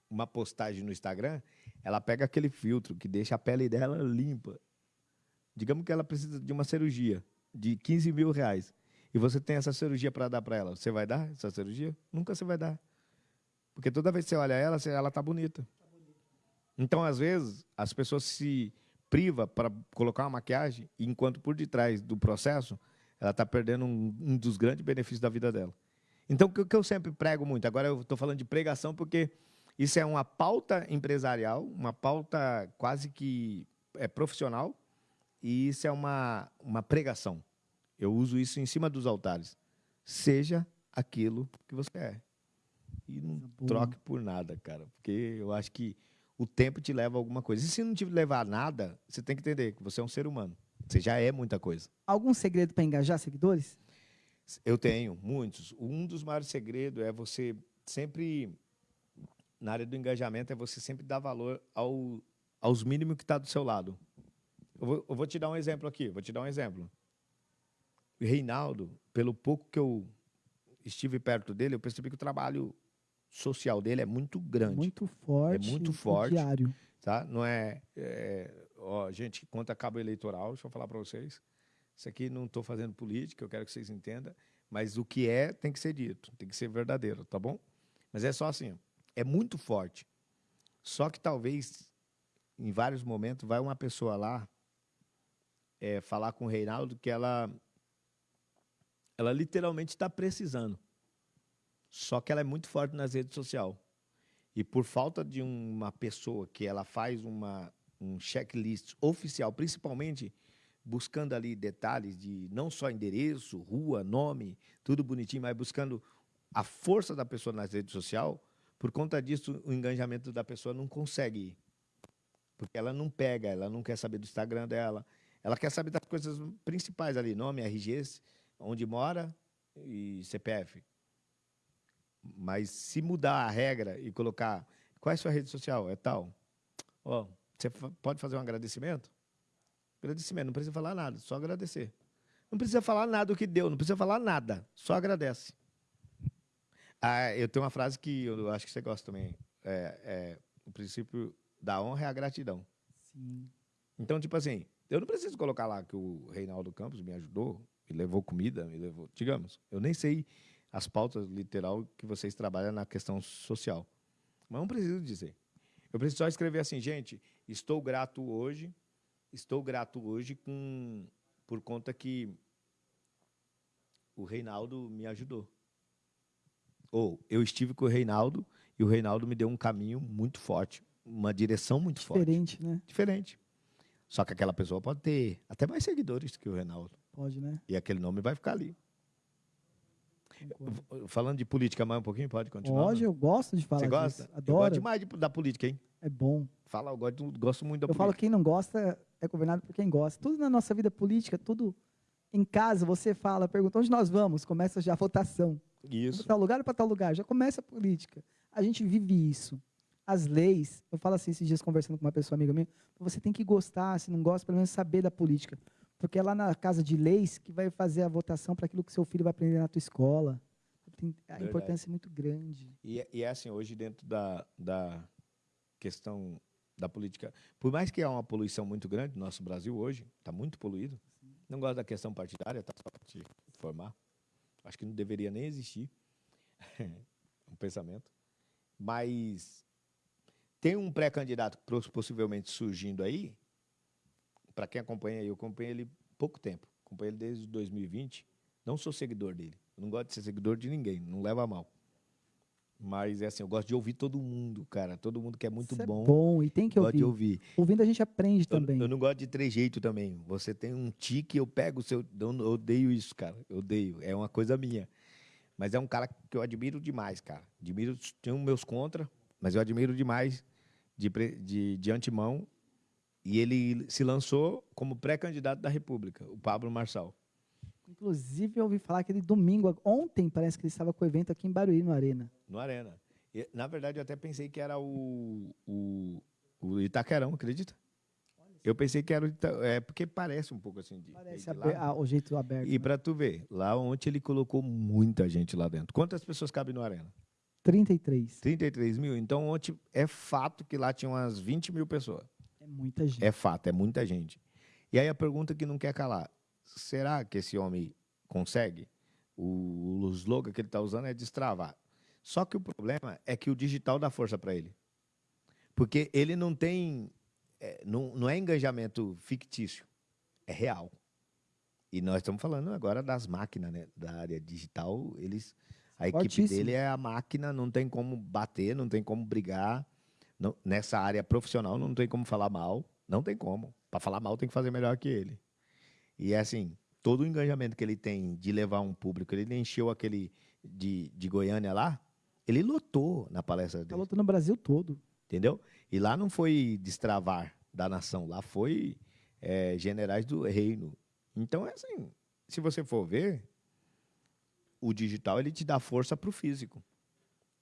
uma postagem no Instagram, ela pega aquele filtro que deixa a pele dela limpa. Digamos que ela precisa de uma cirurgia de 15 mil reais. E você tem essa cirurgia para dar para ela. Você vai dar essa cirurgia? Nunca você vai dar. Porque toda vez que você olha ela, ela está bonita. Então, às vezes, as pessoas se priva para colocar uma maquiagem, enquanto por detrás do processo, ela está perdendo um, um, dos grandes benefícios da vida dela. Então, o que eu sempre prego muito, agora eu estou falando de pregação porque isso é uma pauta empresarial, uma pauta quase que é profissional, e isso é uma, uma pregação. Eu uso isso em cima dos altares. Seja aquilo que você é. E não troque por nada, cara. Porque eu acho que o tempo te leva a alguma coisa. E se não te levar a nada, você tem que entender que você é um ser humano. Você já é muita coisa. Algum segredo para engajar seguidores? Eu tenho, muitos. Um dos maiores segredos é você sempre, na área do engajamento, é você sempre dar valor ao, aos mínimos que está do seu lado. Eu vou, eu vou, te dar um exemplo aqui, vou te dar um exemplo. O Reinaldo, pelo pouco que eu estive perto dele, eu percebi que o trabalho social dele é muito grande. Muito forte. É muito forte. Diário. Tá? Não é, é ó, gente, quanto a cabo eleitoral, deixa eu falar para vocês. Isso aqui não estou fazendo política, eu quero que vocês entendam, mas o que é tem que ser dito, tem que ser verdadeiro, tá bom? Mas é só assim, é muito forte. Só que talvez, em vários momentos, vai uma pessoa lá é, falar com o Reinaldo que ela, ela literalmente está precisando. Só que ela é muito forte nas redes sociais. E por falta de uma pessoa que ela faz uma, um checklist oficial, principalmente buscando ali detalhes de não só endereço, rua, nome, tudo bonitinho, mas buscando a força da pessoa nas redes sociais, por conta disso, o engajamento da pessoa não consegue. Porque ela não pega, ela não quer saber do Instagram dela, ela quer saber das coisas principais ali, nome, RG, onde mora e CPF. Mas se mudar a regra e colocar qual é a sua rede social, é tal. Ó, você pode fazer um agradecimento? Agradecimento, não precisa falar nada, só agradecer. Não precisa falar nada do que deu, não precisa falar nada, só agradece. Ah, eu tenho uma frase que eu acho que você gosta também. É, é, o princípio da honra é a gratidão. Sim. Então, tipo assim, eu não preciso colocar lá que o Reinaldo Campos me ajudou, me levou comida, me levou. Digamos, eu nem sei as pautas literal que vocês trabalham na questão social. Mas não preciso dizer. Eu preciso só escrever assim, gente, estou grato hoje, estou grato hoje com por conta que o Reinaldo me ajudou. Ou eu estive com o Reinaldo e o Reinaldo me deu um caminho muito forte, uma direção muito Diferente, forte. né? Diferente. Só que aquela pessoa pode ter até mais seguidores que o Reinaldo. Pode, né? E aquele nome vai ficar ali. Concordo. Falando de política mais um pouquinho, pode continuar? Não? eu gosto de falar Você gosta? disso. Eu Adoro. gosto demais de- da política, hein? É bom. Fala, eu gosto, gosto muito da Eu falo política. quem não gosta é governado por quem gosta. Tudo na nossa vida política, tudo em casa, você fala, pergunta onde nós vamos, começa já a votação. Isso. Para tal lugar ou para tal lugar, já começa a política. A gente vive isso. As leis, eu falo assim esses dias conversando com uma pessoa amiga minha, você tem que gostar, se não gosta, pelo menos saber da política. Porque é lá na casa de leis que vai fazer a votação para aquilo que seu filho vai aprender na tua escola. Tem- a Verdade. importância é muito grande. E, é- e é assim, hoje dentro da, da questão da política, por mais que há uma poluição muito grande no nosso Brasil hoje, está muito poluído, não gosto da questão partidária, tá? Só para te informar. Acho que não deveria nem existir <laughs> um pensamento. Mas tem um pré-candidato possivelmente surgindo aí, para quem acompanha, eu acompanho ele pouco tempo, acompanho ele desde 2020, não sou seguidor dele, eu não gosto de ser seguidor de ninguém, não leva a mal. Mas é assim, eu gosto de ouvir todo mundo, cara. Todo mundo que é muito Isso bom. é bom e tem que ouvir. ouvir. Ouvindo a gente aprende Eu, também. eu não gosto de trejeito também. Você tem um tique, eu pego o seu. Eu odeio isso, cara. Eu odeio. É uma coisa minha. Mas é um cara que eu admiro demais, cara. Admiro, tenho meus contra, mas eu admiro demais de, de, de antemão. E ele se lançou como pré-candidato da República, o Pablo Marçal. Inclusive, eu ouvi falar que ele domingo, ontem, parece que ele estava com o evento aqui em Barueri, no Arena. no Arena. E, na verdade, eu até pensei que era o, o, o Itaquerão, acredita? Eu pensei que era o Ita, é porque parece um pouco assim de, Parece de lá. ah, o jeito aberto. E né? para tu ver, lá ontem ele colocou muita gente lá dentro. Quantas pessoas cabem no Arena? 33. 33 mil. Então ontem é fato que lá tinha umas 20 mil pessoas. É muita gente. É fato, é muita gente. E aí a pergunta que não quer calar: será que esse homem consegue? O, o slogan que ele está usando é destravar. Só que o problema é que o digital dá força para ele. Porque ele não tem. é, não, não é engajamento fictício, é real. E nós estamos falando agora das máquinas, né? Da área digital, eles. A equipe Fortíssimo. dele é a máquina, não tem como bater, não tem como brigar. Nessa área profissional não tem como falar mal, não tem como. Para falar mal tem que fazer melhor que ele. E é assim, todo o engajamento que ele tem de levar um público, ele encheu aquele de, de Goiânia lá, ele lotou na palestra Tá dele, lutando no Brasil todo. entendeu? E lá não foi destravar da nação, lá foi é, generais do reino. Então é assim, se você for ver, o digital ele te dá força para o físico.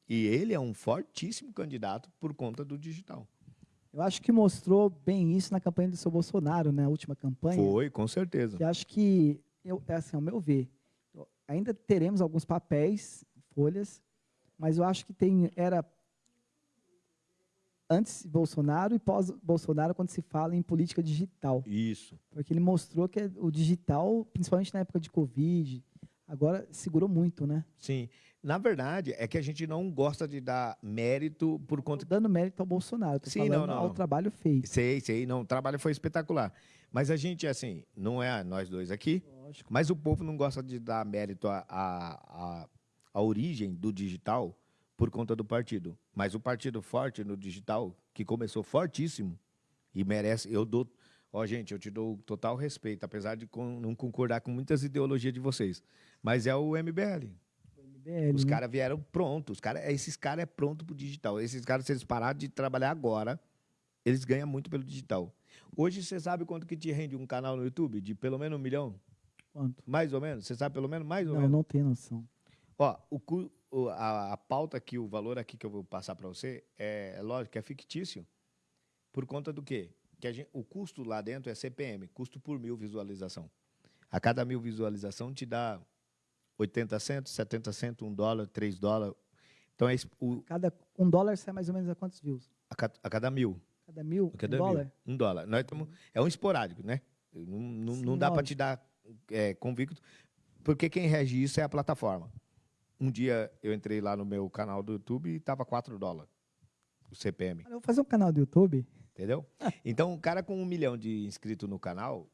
E ele é um fortíssimo candidato por conta do digital. Eu acho que mostrou bem isso na campanha do seu Bolsonaro, né? A última campanha. Foi, com certeza. E acho que, eu, é assim, ao meu ver, eu- ainda teremos alguns papéis, folhas, mas eu acho que tem era antes Bolsonaro e pós Bolsonaro quando se fala em política digital, Isso. porque ele mostrou que o digital, principalmente na época de Covid, agora segurou muito, né? Sim. Na verdade, é que a gente não gosta de dar mérito por Tô conta. dando mérito ao Bolsonaro, tô Sim, falando não, não, ao trabalho feito. Sei, sei, não, o trabalho foi espetacular. Mas a gente, assim, não é nós dois aqui, Lógico. mas o povo não gosta de dar mérito à à à- à origem do digital por conta do partido. Mas o partido forte no digital, que começou fortíssimo e merece, eu dou. Ó, gente, eu te dou total respeito, apesar de con- não concordar com muitas ideologias de vocês. Mas é o MBL. BL, Os né? caras vieram prontos. Os cara, esses caras é pronto pro digital. Esses caras, se eles pararem de trabalhar agora, eles ganham muito pelo digital. Hoje, você sabe quanto que te rende um canal no YouTube? De pelo menos um milhão? Quanto? Mais ou menos? Você sabe pelo menos mais ou Não, menos? não tenho noção. Ó, o, o- a, a pauta aqui, o valor aqui que eu vou passar para você, é, lógico é fictício. Por conta do quê? Que a gente- o custo lá dentro é CPM, custo por mil visualização. A cada mil visualização te dá 80 centos, 70 centos, 1 dólar, 3 dólares. Então, é o, Cada um dólar sai mais ou menos a quantos views? a, ca- a cada mil. Cada mil, A cada um mil. dólar? Um dólar. Nós tamo, é um esporádico, né? Não, não, Sim, não dá para te dar é, convicto, porque quem rege isso é a plataforma. Um dia eu entrei lá no meu canal do YouTube e estava 4 dólares o CPM, Eu vou fazer um canal do YouTube. Entendeu? <laughs> Então, um cara com um milhão de inscritos no canal,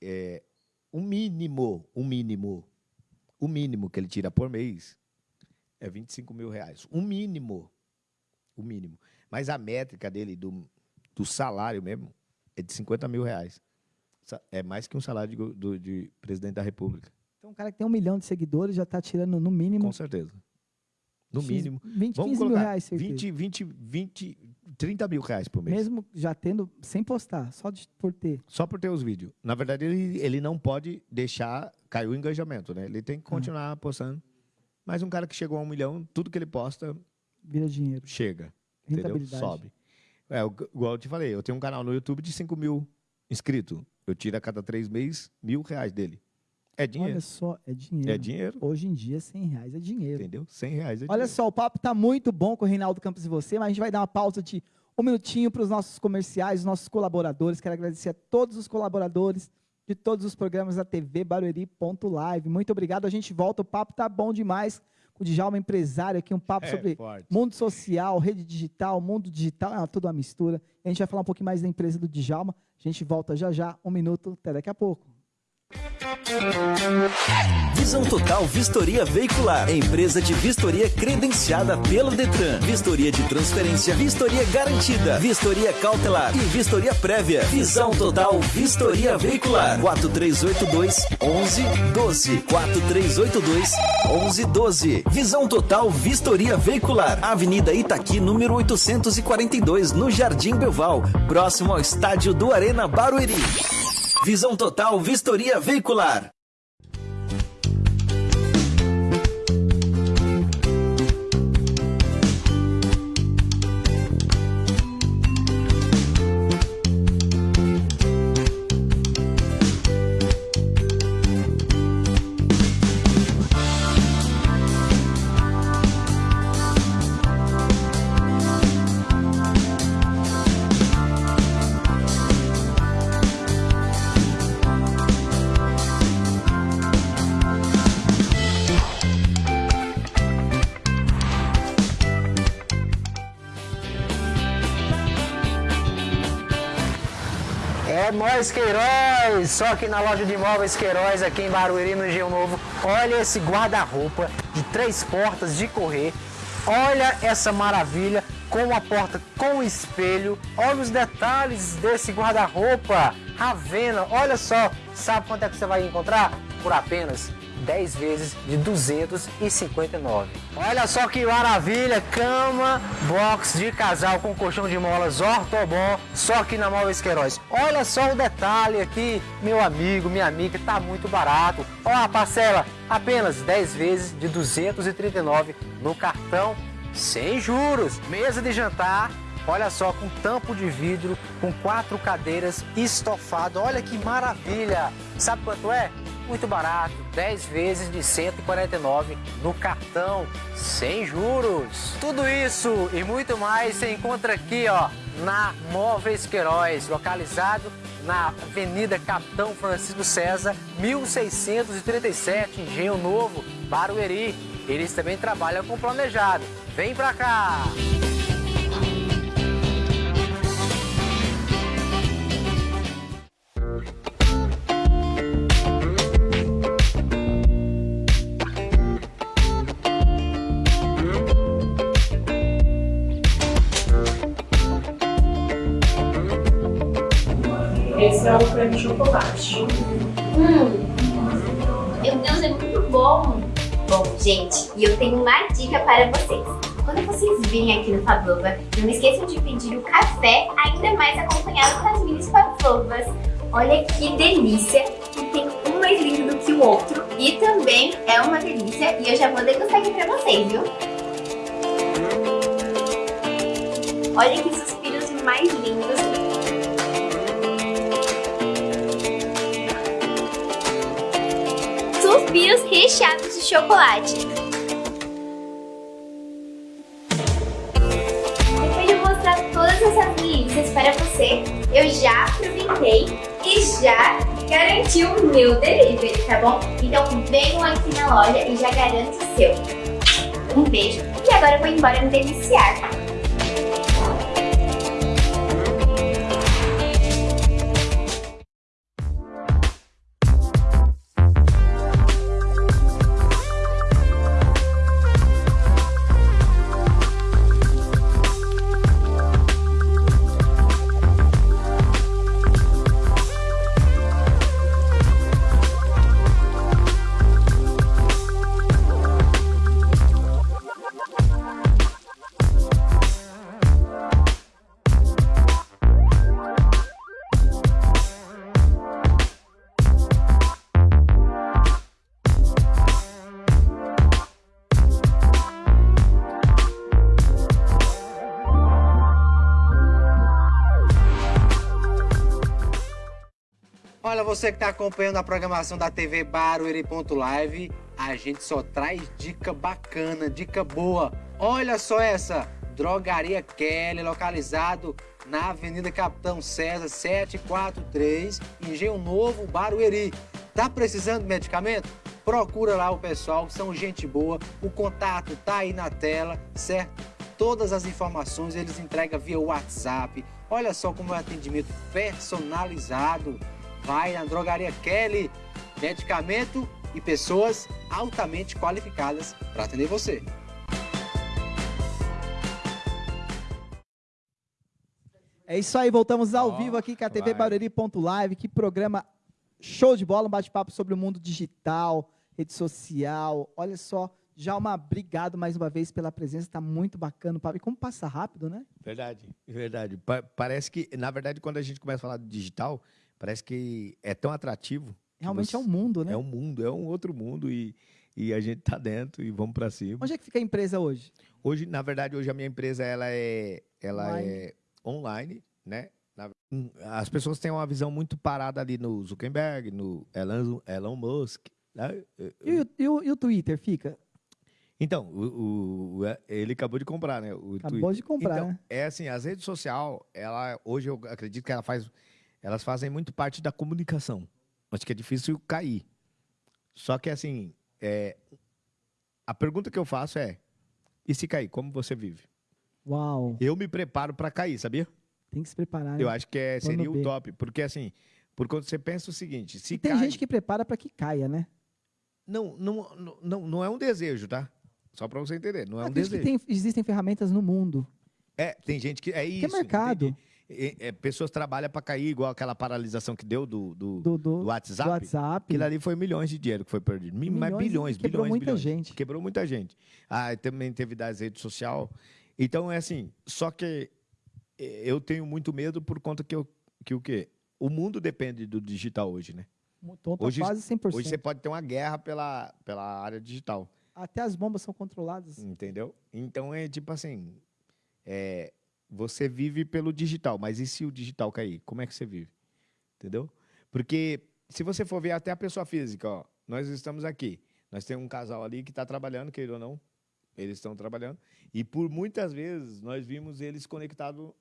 é, o mínimo, o mínimo, o mínimo que ele tira por mês é 25 mil reais. O mínimo. O mínimo. Mas a métrica dele, do, do salário mesmo, é de 50 mil reais. É mais que um salário de, do- de presidente da República. Então, um cara que tem um milhão de seguidores já tá tirando no mínimo. Com certeza. No X- mínimo. 20, Vamos 15 mil colocar reais, certeza. 20, 20, 20, 30 mil reais por mês. Mesmo já tendo, sem postar, só de, por ter. Só por ter os vídeos. Na verdade, ele, ele não pode deixar cair o engajamento, né? Ele tem que continuar postando. Mas um cara que chegou a um milhão, tudo que ele posta, Vira dinheiro. chega. Entendeu? Sobe. É, igual eu te falei, eu tenho um canal no YouTube de 5 mil inscritos. Eu tiro a cada três meses mil reais dele. É dinheiro. Olha só, é dinheiro. É dinheiro. Hoje em dia, 100 reais é dinheiro. Entendeu? 100 reais é Olha dinheiro. só, o papo tá muito bom com o Reinaldo Campos e você, mas a gente vai dar uma pausa de um minutinho para os nossos comerciais, os nossos colaboradores. Quero agradecer a todos os colaboradores de todos os programas da TV Barueri.live. Muito obrigado. A gente volta. O papo tá bom demais com o Djalma empresário aqui, um papo É sobre forte. mundo social, rede digital, mundo digital, é tudo uma mistura. A gente vai falar um pouquinho mais da empresa do Djalma. A gente volta já já, um minuto, até daqui a pouco. Visão Total Vistoria Veicular. Empresa de vistoria credenciada pelo Detran. Vistoria de transferência, vistoria garantida, vistoria cautelar e vistoria prévia. Visão Total Vistoria Veicular. 4382 1112. 4382 1112. Visão Total Vistoria Veicular. Avenida Itaqui, número 842, no Jardim Belval, próximo ao estádio do Arena Barueri. Visão Total Vistoria Veicular. É nós Queiroz, só aqui na loja de imóveis Queiroz, aqui em Barueri, no Engenho Novo. Olha esse guarda-roupa de três portas de correr. Olha essa maravilha com a porta com espelho. Olha os detalhes desse guarda-roupa. Ravena, olha só. Sabe quanto é que você vai encontrar? Por apenas 10 vezes de 259. Olha só que maravilha, cama, box de casal com colchão de molas ortobon, só aqui na Móveis Queiroz. Olha só o detalhe aqui, meu amigo, minha amiga, tá muito barato. Ó a parcela, apenas 10 vezes de 239 no cartão, sem juros. Mesa de jantar, Olha só, com tampo de vidro, com quatro cadeiras, estofado. Olha que maravilha! Sabe quanto é? Muito barato, 10 vezes de 149 no cartão, sem juros. Tudo isso e muito mais você encontra aqui, ó, na Móveis Queiroz, localizado na Avenida Capitão Francisco César, 1637, Engenho Novo, Barueri. Eles também trabalham com planejado. Vem pra cá! Hum, meu Deus, é muito bom. Bom, gente, e eu tenho uma dica para vocês. Quando vocês virem aqui no Pavlova, não esqueçam de pedir o café, ainda mais acompanhado com as minis pavlovas. Olha que delícia! E tem um mais lindo do que o outro. E também é uma delícia. E eu já vou degustar aqui pra vocês, viu? Olha que suspiros mais lindos. Suspiros recheados de chocolate. Depois de mostrar todas essas delícias para você, eu já aproveitei e já garanti o meu delivery, tá bom? Então venham aqui na loja e já garanto o seu. Um beijo e agora eu vou embora me deliciar. Você que está acompanhando a programação da TV Barueri.live, a gente só traz dica bacana, dica boa. Olha só essa, Drogaria Kelly, localizado na Avenida Capitão César 743, Engenho Novo, Barueri. Tá precisando de medicamento? Procura lá o pessoal, são gente boa, o contato tá aí na tela, certo? Todas as informações eles entregam via WhatsApp. Olha só como é o atendimento personalizado. Vai na Drogaria Kelly, medicamento e pessoas altamente qualificadas para atender você. É isso aí, voltamos ao Ó, vivo aqui com a TV. Barueri.live. Que programa show de bola, um bate-papo sobre o mundo digital, rede social. Olha só, Djalma, obrigado mais uma vez pela presença, está muito bacana o papo. E como passa rápido, né? Verdade, verdade. Pa- parece que, na verdade, quando a gente começa a falar de digital, parece que é tão atrativo. Realmente você- é um mundo, né? É um mundo, é um outro mundo e, e a gente tá dentro e vamos para cima. Onde é que fica a empresa hoje? Hoje, na verdade, hoje a minha empresa ela é, ela Online. é online, né? Hum, As pessoas têm uma visão muito parada ali no Zuckerberg, no Elon, Elon Musk. né? E, o- e o, e o Twitter fica? Então, o, o- o- ele acabou de comprar, né? Acabou Twitter. de comprar, Então, né? é assim, as redes sociais, ela, hoje eu acredito que ela faz, elas fazem muito parte da comunicação. Acho que é difícil cair. Só que assim, é, a pergunta que eu faço é, e se cair, como você vive? Uau, Eu me preparo para cair, sabia? tem que se preparar. Eu acho que é, seria o top, porque assim, por quando você pensa o seguinte, se E tem cai, gente que prepara para que caia, né? não, não, não, não, é um desejo, tá? Só para você entender, não é um Acredito que desejo. tem- existem ferramentas no mundo. É, tem gente que é isso. Que é mercado. É, é, pessoas trabalham para cair, igual aquela paralisação que deu do, do, do, do, do do WhatsApp. WhatsApp. Aquilo ali foi milhões de dinheiro que foi perdido. Mi- Mas Milhões e bilhões, quebrou bilhões, muita bilhões. gente. Quebrou muita gente. Ah, também teve das redes sociais. Então, é assim, só que eh, eu tenho muito medo por conta que, eu, que o quê? O mundo depende do digital hoje, né? Então, tá Hoje- quase 100%. Hoje você pode ter uma guerra pela, pela área digital. Até as bombas são controladas. Entendeu? Então é tipo assim: é, você vive pelo digital, mas e se o digital cair? Como é que você vive? Entendeu? Porque se você for ver até a pessoa física, ó, nós estamos aqui. Nós temos um casal ali que está trabalhando, queira ou não. Eles estão trabalhando. E por muitas vezes nós vimos eles conectados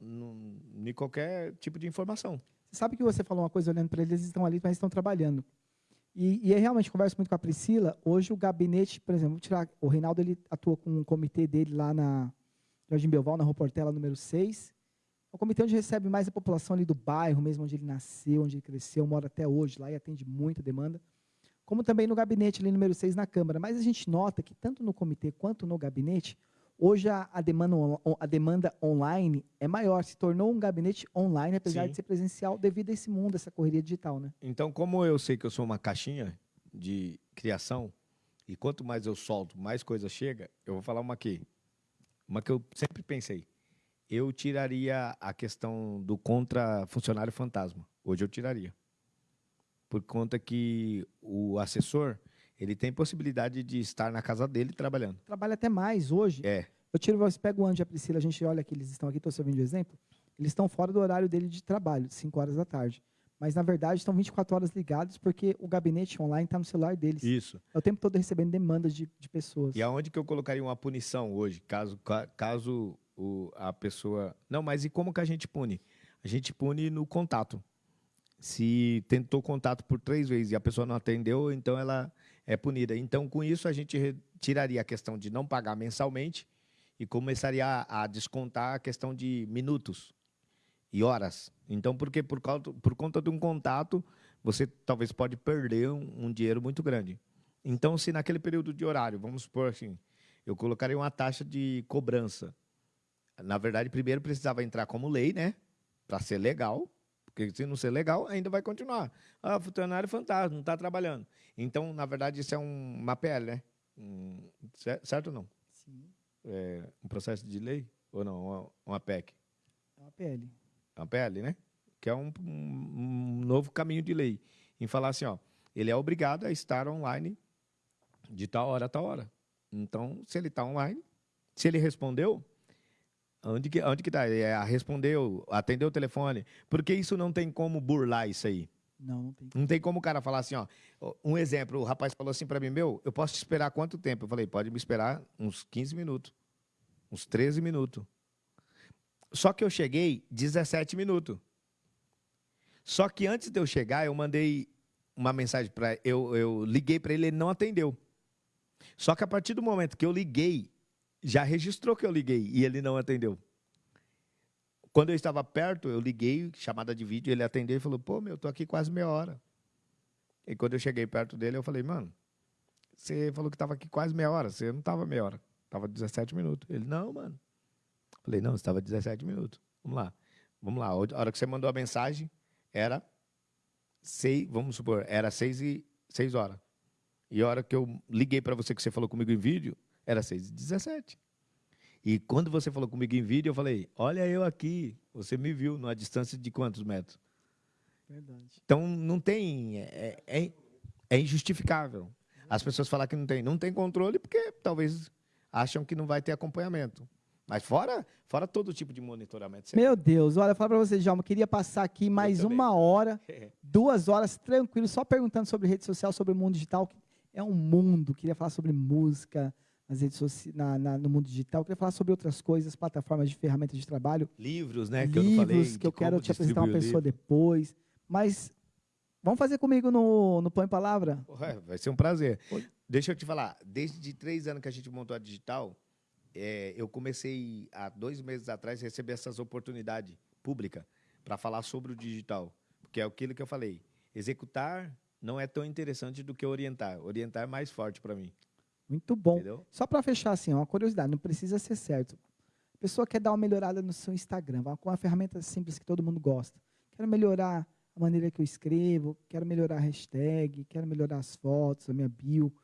em qualquer tipo de informação. Você sabe que você falou uma coisa olhando para eles, eles estão ali, mas estão trabalhando. E, e eu realmente converso muito com a Priscila. Hoje o gabinete, por exemplo, tirar, o Reinaldo ele atua com um comitê dele lá na Jardim Belval, na Rua Portela, número 6. É um comitê onde recebe mais a população ali do bairro, mesmo onde ele nasceu, onde ele cresceu, mora até hoje lá e atende muita demanda. Como também no gabinete ali número 6 na Câmara. Mas a gente nota que tanto no comitê quanto no gabinete, hoje a, a demanda, on- a demanda online é maior. Se tornou um gabinete online, apesar Sim. de ser presencial, devido a esse mundo, essa correria digital, né? Então, como eu sei que eu sou uma caixinha de criação, E quanto mais eu solto, mais coisa chega. Eu vou falar uma aqui. Uma que eu sempre pensei. Eu tiraria a questão do contra funcionário fantasma. Hoje eu tiraria. Por conta que o assessor, ele tem possibilidade de estar na casa dele trabalhando. Trabalha até mais hoje. É. Eu tiro, você pega o Andy e a Priscila, a gente olha que eles estão aqui, estou servindo de exemplo. Eles estão fora do horário dele de trabalho, de 5 horas da tarde. Mas, na verdade, estão 24 horas ligados porque o gabinete online está no celular deles. Isso. É o tempo todo recebendo demandas de, de pessoas. E aonde que eu colocaria uma punição hoje, caso, ca- caso o, a pessoa. Não, mas e como que a gente pune? A gente pune no contato. Se tentou contato por três vezes e a pessoa não atendeu, então ela é punida. Então, com isso, a gente re- tiraria a questão de não pagar mensalmente e começaria a, a descontar a questão de minutos e horas. Então, porque por, causa, por conta de um contato, você talvez pode perder um, um dinheiro muito grande. Então, se naquele período de horário, vamos supor assim, eu colocaria uma taxa de cobrança. Na verdade, primeiro precisava entrar como lei, né? Para ser legal. Porque se não ser legal, ainda vai continuar. Ah, funcionário fantasma, não está trabalhando. Então, na verdade, isso é um, uma PL, né? Um, cer- certo ou não? Sim, É um processo de lei? Ou não? Uma, uma PEC? é uma PL. Uma PL, né? Que é um, um- novo caminho de lei. Em falar assim, ó, ele é obrigado a estar online de tal hora a tal hora. Então, se ele está online, se ele respondeu, onde que, onde que tá? Ele é, respondeu, atendeu o telefone. Porque isso não tem como burlar isso aí. Não, não tem. Não tem como o cara falar assim, ó. Um exemplo, o rapaz falou assim para mim, meu, eu posso te esperar quanto tempo? Eu falei, pode me esperar uns 15 minutos. Uns 13 minutos. Só que eu cheguei 17 minutos. Só que antes de eu chegar, eu mandei uma mensagem para eu, eu liguei para ele, ele não atendeu. Só que a partir do momento que eu liguei, já registrou que eu liguei e ele não atendeu. Quando eu estava perto, eu liguei, chamada de vídeo, ele atendeu e falou: "Pô, meu, tô aqui quase meia hora". E quando eu cheguei perto dele, eu falei: "Mano, você falou que estava aqui quase meia hora, você não estava meia hora, estava 17 minutos". Ele: "Não, mano". Falei: "Não, você estava 17 minutos". Vamos lá. Vamos lá. A hora que você mandou a mensagem era seis, vamos supor, era seis e seis horas. E a hora que eu liguei para você que você falou comigo em vídeo, era seis e 17. E quando você falou comigo em vídeo, eu falei: "Olha eu aqui, você me viu numa distância de quantos metros?". Verdade. Então não tem, é, é, é injustificável. As pessoas falam que não tem, não tem controle porque talvez acham que não vai ter acompanhamento. Mas fora, fora todo tipo de monitoramento. Meu Deus, olha, falar para você, Djalma, eu queria passar aqui mais uma hora, <laughs> duas horas, tranquilo, só perguntando sobre rede social, sobre o mundo digital. que É um mundo, queria falar sobre música nas redes soci... na, na- no mundo digital, queria falar sobre outras coisas, plataformas de ferramentas de trabalho, Livros, né? Que eu livros não falei. que eu de quero te apresentar uma pessoa depois. Mas vamos fazer comigo no, no Põe Palavra? Ué, vai ser um prazer. Oi. Deixa eu te falar, desde três anos que a gente montou a digital, é, eu comecei há dois meses atrás a receber essas oportunidades públicas para falar sobre o digital. Porque é aquilo que eu falei. Executar não é tão interessante do que orientar. Orientar é mais forte para mim. Muito bom. Entendeu? Só para fechar, assim, uma curiosidade, não precisa ser certo. A pessoa quer dar uma melhorada no seu Instagram, com uma ferramenta simples que todo mundo gosta. Quero melhorar a maneira que eu escrevo, quero melhorar a hashtag, quero melhorar as fotos, a minha bio.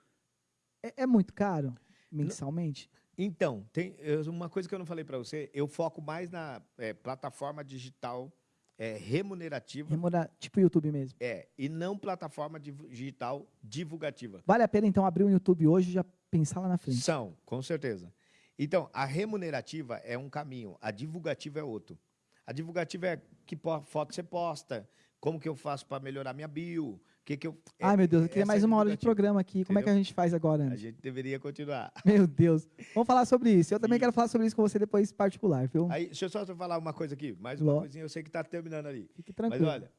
É, é muito caro mensalmente? Então, tem uma coisa que eu não falei para você, eu foco mais na é, plataforma digital é, remunerativa Remora, tipo YouTube mesmo. é, e não plataforma digital divulgativa. Vale a pena, então, abrir o YouTube hoje e já pensar lá na frente. São, com certeza. Então, a remunerativa é um caminho, a divulgativa é outro. A divulgativa é que foto você posta, como que eu faço para melhorar minha bio, que que eu... é- Ai, meu Deus, eu queria mais uma hora de programa aqui. Como é que a gente faz agora, A gente deveria continuar. <laughs> Meu Deus. Vamos falar sobre isso. Eu também quero falar sobre isso com você depois particular, viu? Aí, deixa eu só falar uma coisa aqui, mais uma Ló. coisinha, eu sei que está terminando ali. Fique tranquilo. Mas olha,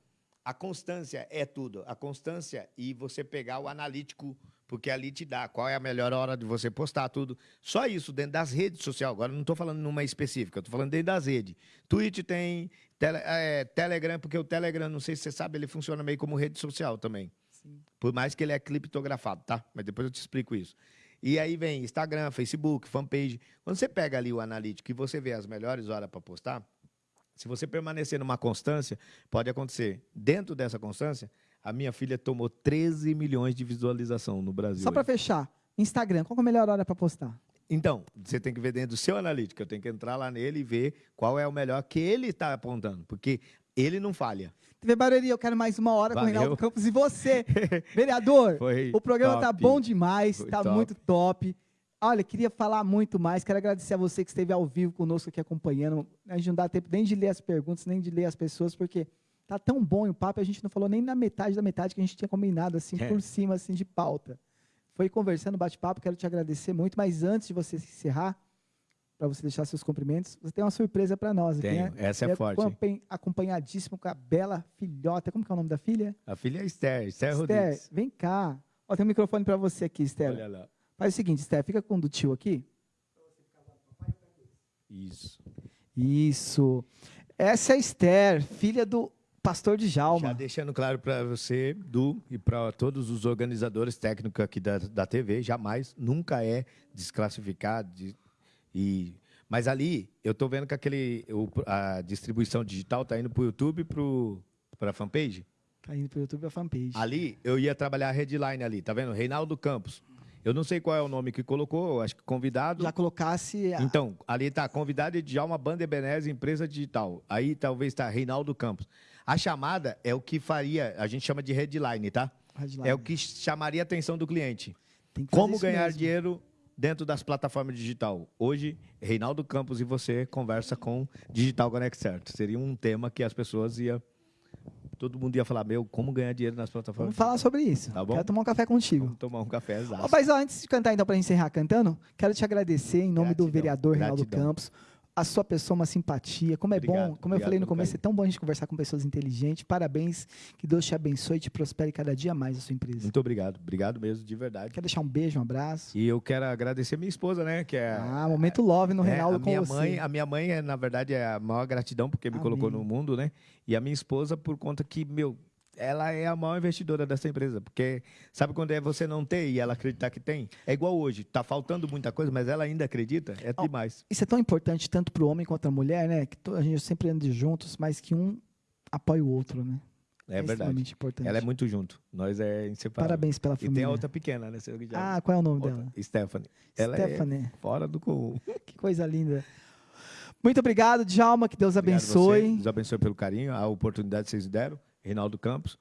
a constância é tudo. A constância e você pegar o analítico, porque ali te dá qual é a melhor hora de você postar tudo. Só isso dentro das redes sociais. Agora, não estou falando numa específica, estou falando dentro das redes. Twitch tem, tele- é, Telegram, porque o Telegram, não sei se você sabe, ele funciona meio como rede social também. Sim. Por mais que ele é criptografado, tá? Mas depois eu te explico isso. E aí vem Instagram, Facebook, fanpage. Quando você pega ali o analítico e você vê as melhores horas para postar, se você permanecer numa constância, pode acontecer. Dentro dessa constância, a minha filha tomou 13 milhões de visualização no Brasil. Só para fechar, Instagram, qual é a melhor hora para postar? Então, você tem que ver dentro do seu analítico. Eu tenho que entrar lá nele e ver qual é o melhor que ele está apontando. Porque ele não falha. TV Barueri, eu quero mais uma hora com o Valeu. Reinaldo Campos e você. <laughs> Vereador, Foi o programa tá top. bom demais, Foi tá top. muito top. Olha, queria falar muito mais, quero agradecer a você que esteve ao vivo conosco aqui acompanhando. A gente não dá tempo nem de ler as perguntas, nem de ler as pessoas, porque tá tão bom o papo, a gente não falou nem na metade da metade que a gente tinha combinado, assim, É. por cima, assim, de pauta. Foi conversando, bate-papo, quero te agradecer muito, mas antes de você se encerrar, para você deixar seus cumprimentos, você tem uma surpresa para nós aqui, Tenho. né? Essa é Ele forte. hein? acompanhadíssimo com a bela filhota. Como que é o nome da filha? A filha é Esther, Esther, Esther, Rodrigues. vem cá. Ó, tem um microfone para você aqui, Esther. Olha lá. Faz o seguinte, Esther, fica com o do tio aqui. Isso. Isso. Essa é a Esther, filha do pastor de Já Jalma. deixando claro para você, Du, e para todos os organizadores técnicos aqui da, da TV, jamais, nunca é desclassificado. de- e, mas ali, eu estou vendo que aquele, o- a distribuição digital está indo para o YouTube e para a fanpage. Tá indo pro YouTube a fanpage. Ali, eu ia trabalhar a headline ali, tá vendo? Reinaldo Campos. Eu não sei qual é o nome que colocou, acho que convidado. Já colocasse... a- Então, ali está convidado de Djalma Banda Ebenezer, empresa digital. Aí talvez está Reinaldo Campos. A chamada é o que faria, a gente chama de headline, tá? Headline. É o que chamaria a atenção do cliente. Como ganhar mesmo. dinheiro dentro das plataformas digital. Hoje, Reinaldo Campos e você conversa com Digital Connect Certo. Seria um tema que as pessoas iam... Todo mundo ia falar, meu, como ganhar dinheiro nas plataformas Vamos falar sobre isso. Tá bom? Quero tomar um café contigo. Vamos tomar um café exato. mas ó, antes de cantar, então, para encerrar cantando, quero te agradecer em nome do Gratidão, vereador Reinaldo. Campos. A sua pessoa, uma simpatia. Como é bom, Obrigado, como eu falei no obrigado, começo, é tão bom a gente conversar com pessoas inteligentes. Parabéns. Que Deus te abençoe e te prospere cada dia mais a sua empresa. Muito obrigado. Obrigado mesmo, de verdade. Quer deixar um beijo, um abraço? E eu quero agradecer minha esposa, né? Que é Ah, momento love no É, Reinaldo a com minha você. mãe, a minha mãe é na verdade é a maior gratidão porque me colocou Amém. no mundo, né? E a minha esposa por conta que meu ela é a maior investidora dessa empresa, porque sabe quando é você não ter e ela acreditar que tem? É igual hoje, tá faltando muita coisa, mas ela ainda acredita, é Ó, demais. Isso é tão importante tanto para o homem quanto a mulher, né? Que a gente sempre anda juntos, mas que um apoia o outro, né? É, verdade. extremamente importante. Ela é muito junto. Nós é inseparável. Parabéns pela E tem família. a outra pequena, né? Ah, qual é o nome outra, dela? Stephanie. Ela Stephanie. é fora do comum. <laughs> Que coisa linda. Muito obrigado, Djalma. Que Deus Obrigado abençoe. Deus abençoe pelo carinho, a oportunidade que vocês deram. Reinaldo Campos,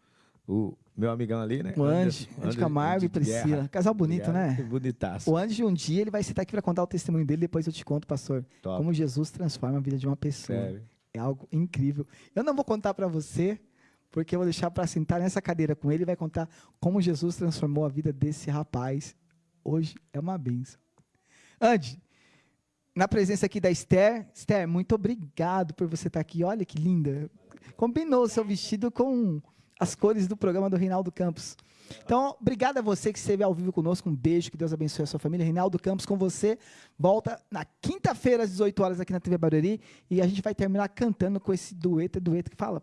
o meu amigão ali, né? O Andy Anderson Camargo e de Guerra. Priscila. Casal bonito, Obrigado. né? Bonitaço. O Andy, um dia, ele vai sentar aqui para contar o testemunho dele. Depois eu te conto, pastor. Top. Como Jesus transforma a vida de uma pessoa. Sério. É algo incrível. Eu não vou contar para você, porque eu vou deixar para sentar nessa cadeira com ele e vai contar como Jesus transformou a vida desse rapaz. Hoje é uma benção. Andy, na presença aqui da Esther. Esther, muito obrigado por você estar aqui. Olha que linda. Combinou o seu vestido com as cores do programa do Reinaldo Campos. Então, obrigado a você que esteve ao vivo conosco. Um beijo, que Deus abençoe a sua família. Reinaldo Campos com você. Volta na quinta-feira, às 18 horas, aqui na TV Barueri. E a gente vai terminar cantando com esse dueto. É dueto que fala?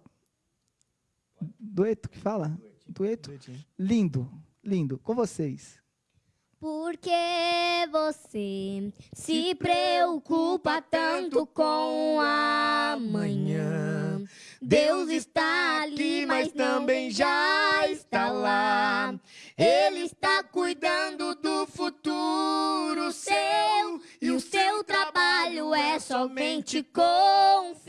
Dueto que fala? Dueto? Lindo, lindo. Com vocês. Porque você se preocupa tanto com amanhã. Deus está ali, mas também já está lá. Ele está cuidando do futuro seu. E o seu trabalho é somente confiar.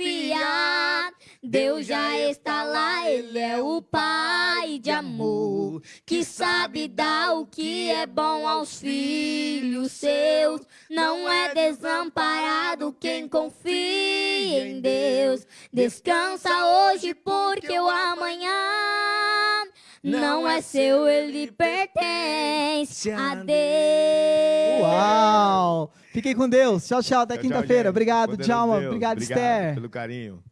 Deus já está lá, Ele é o Pai de amor que sabe dar o que é bom aos filhos seus. Não é desamparado quem confia em Deus. Descansa hoje, porque o amanhã não é seu, ele pertence a Deus. Uau! Fiquem com Deus. Tchau, tchau. Até Tchau, tchau, quinta-feira. Obrigado. Deus, Obrigado, Obrigado Esther. pelo carinho.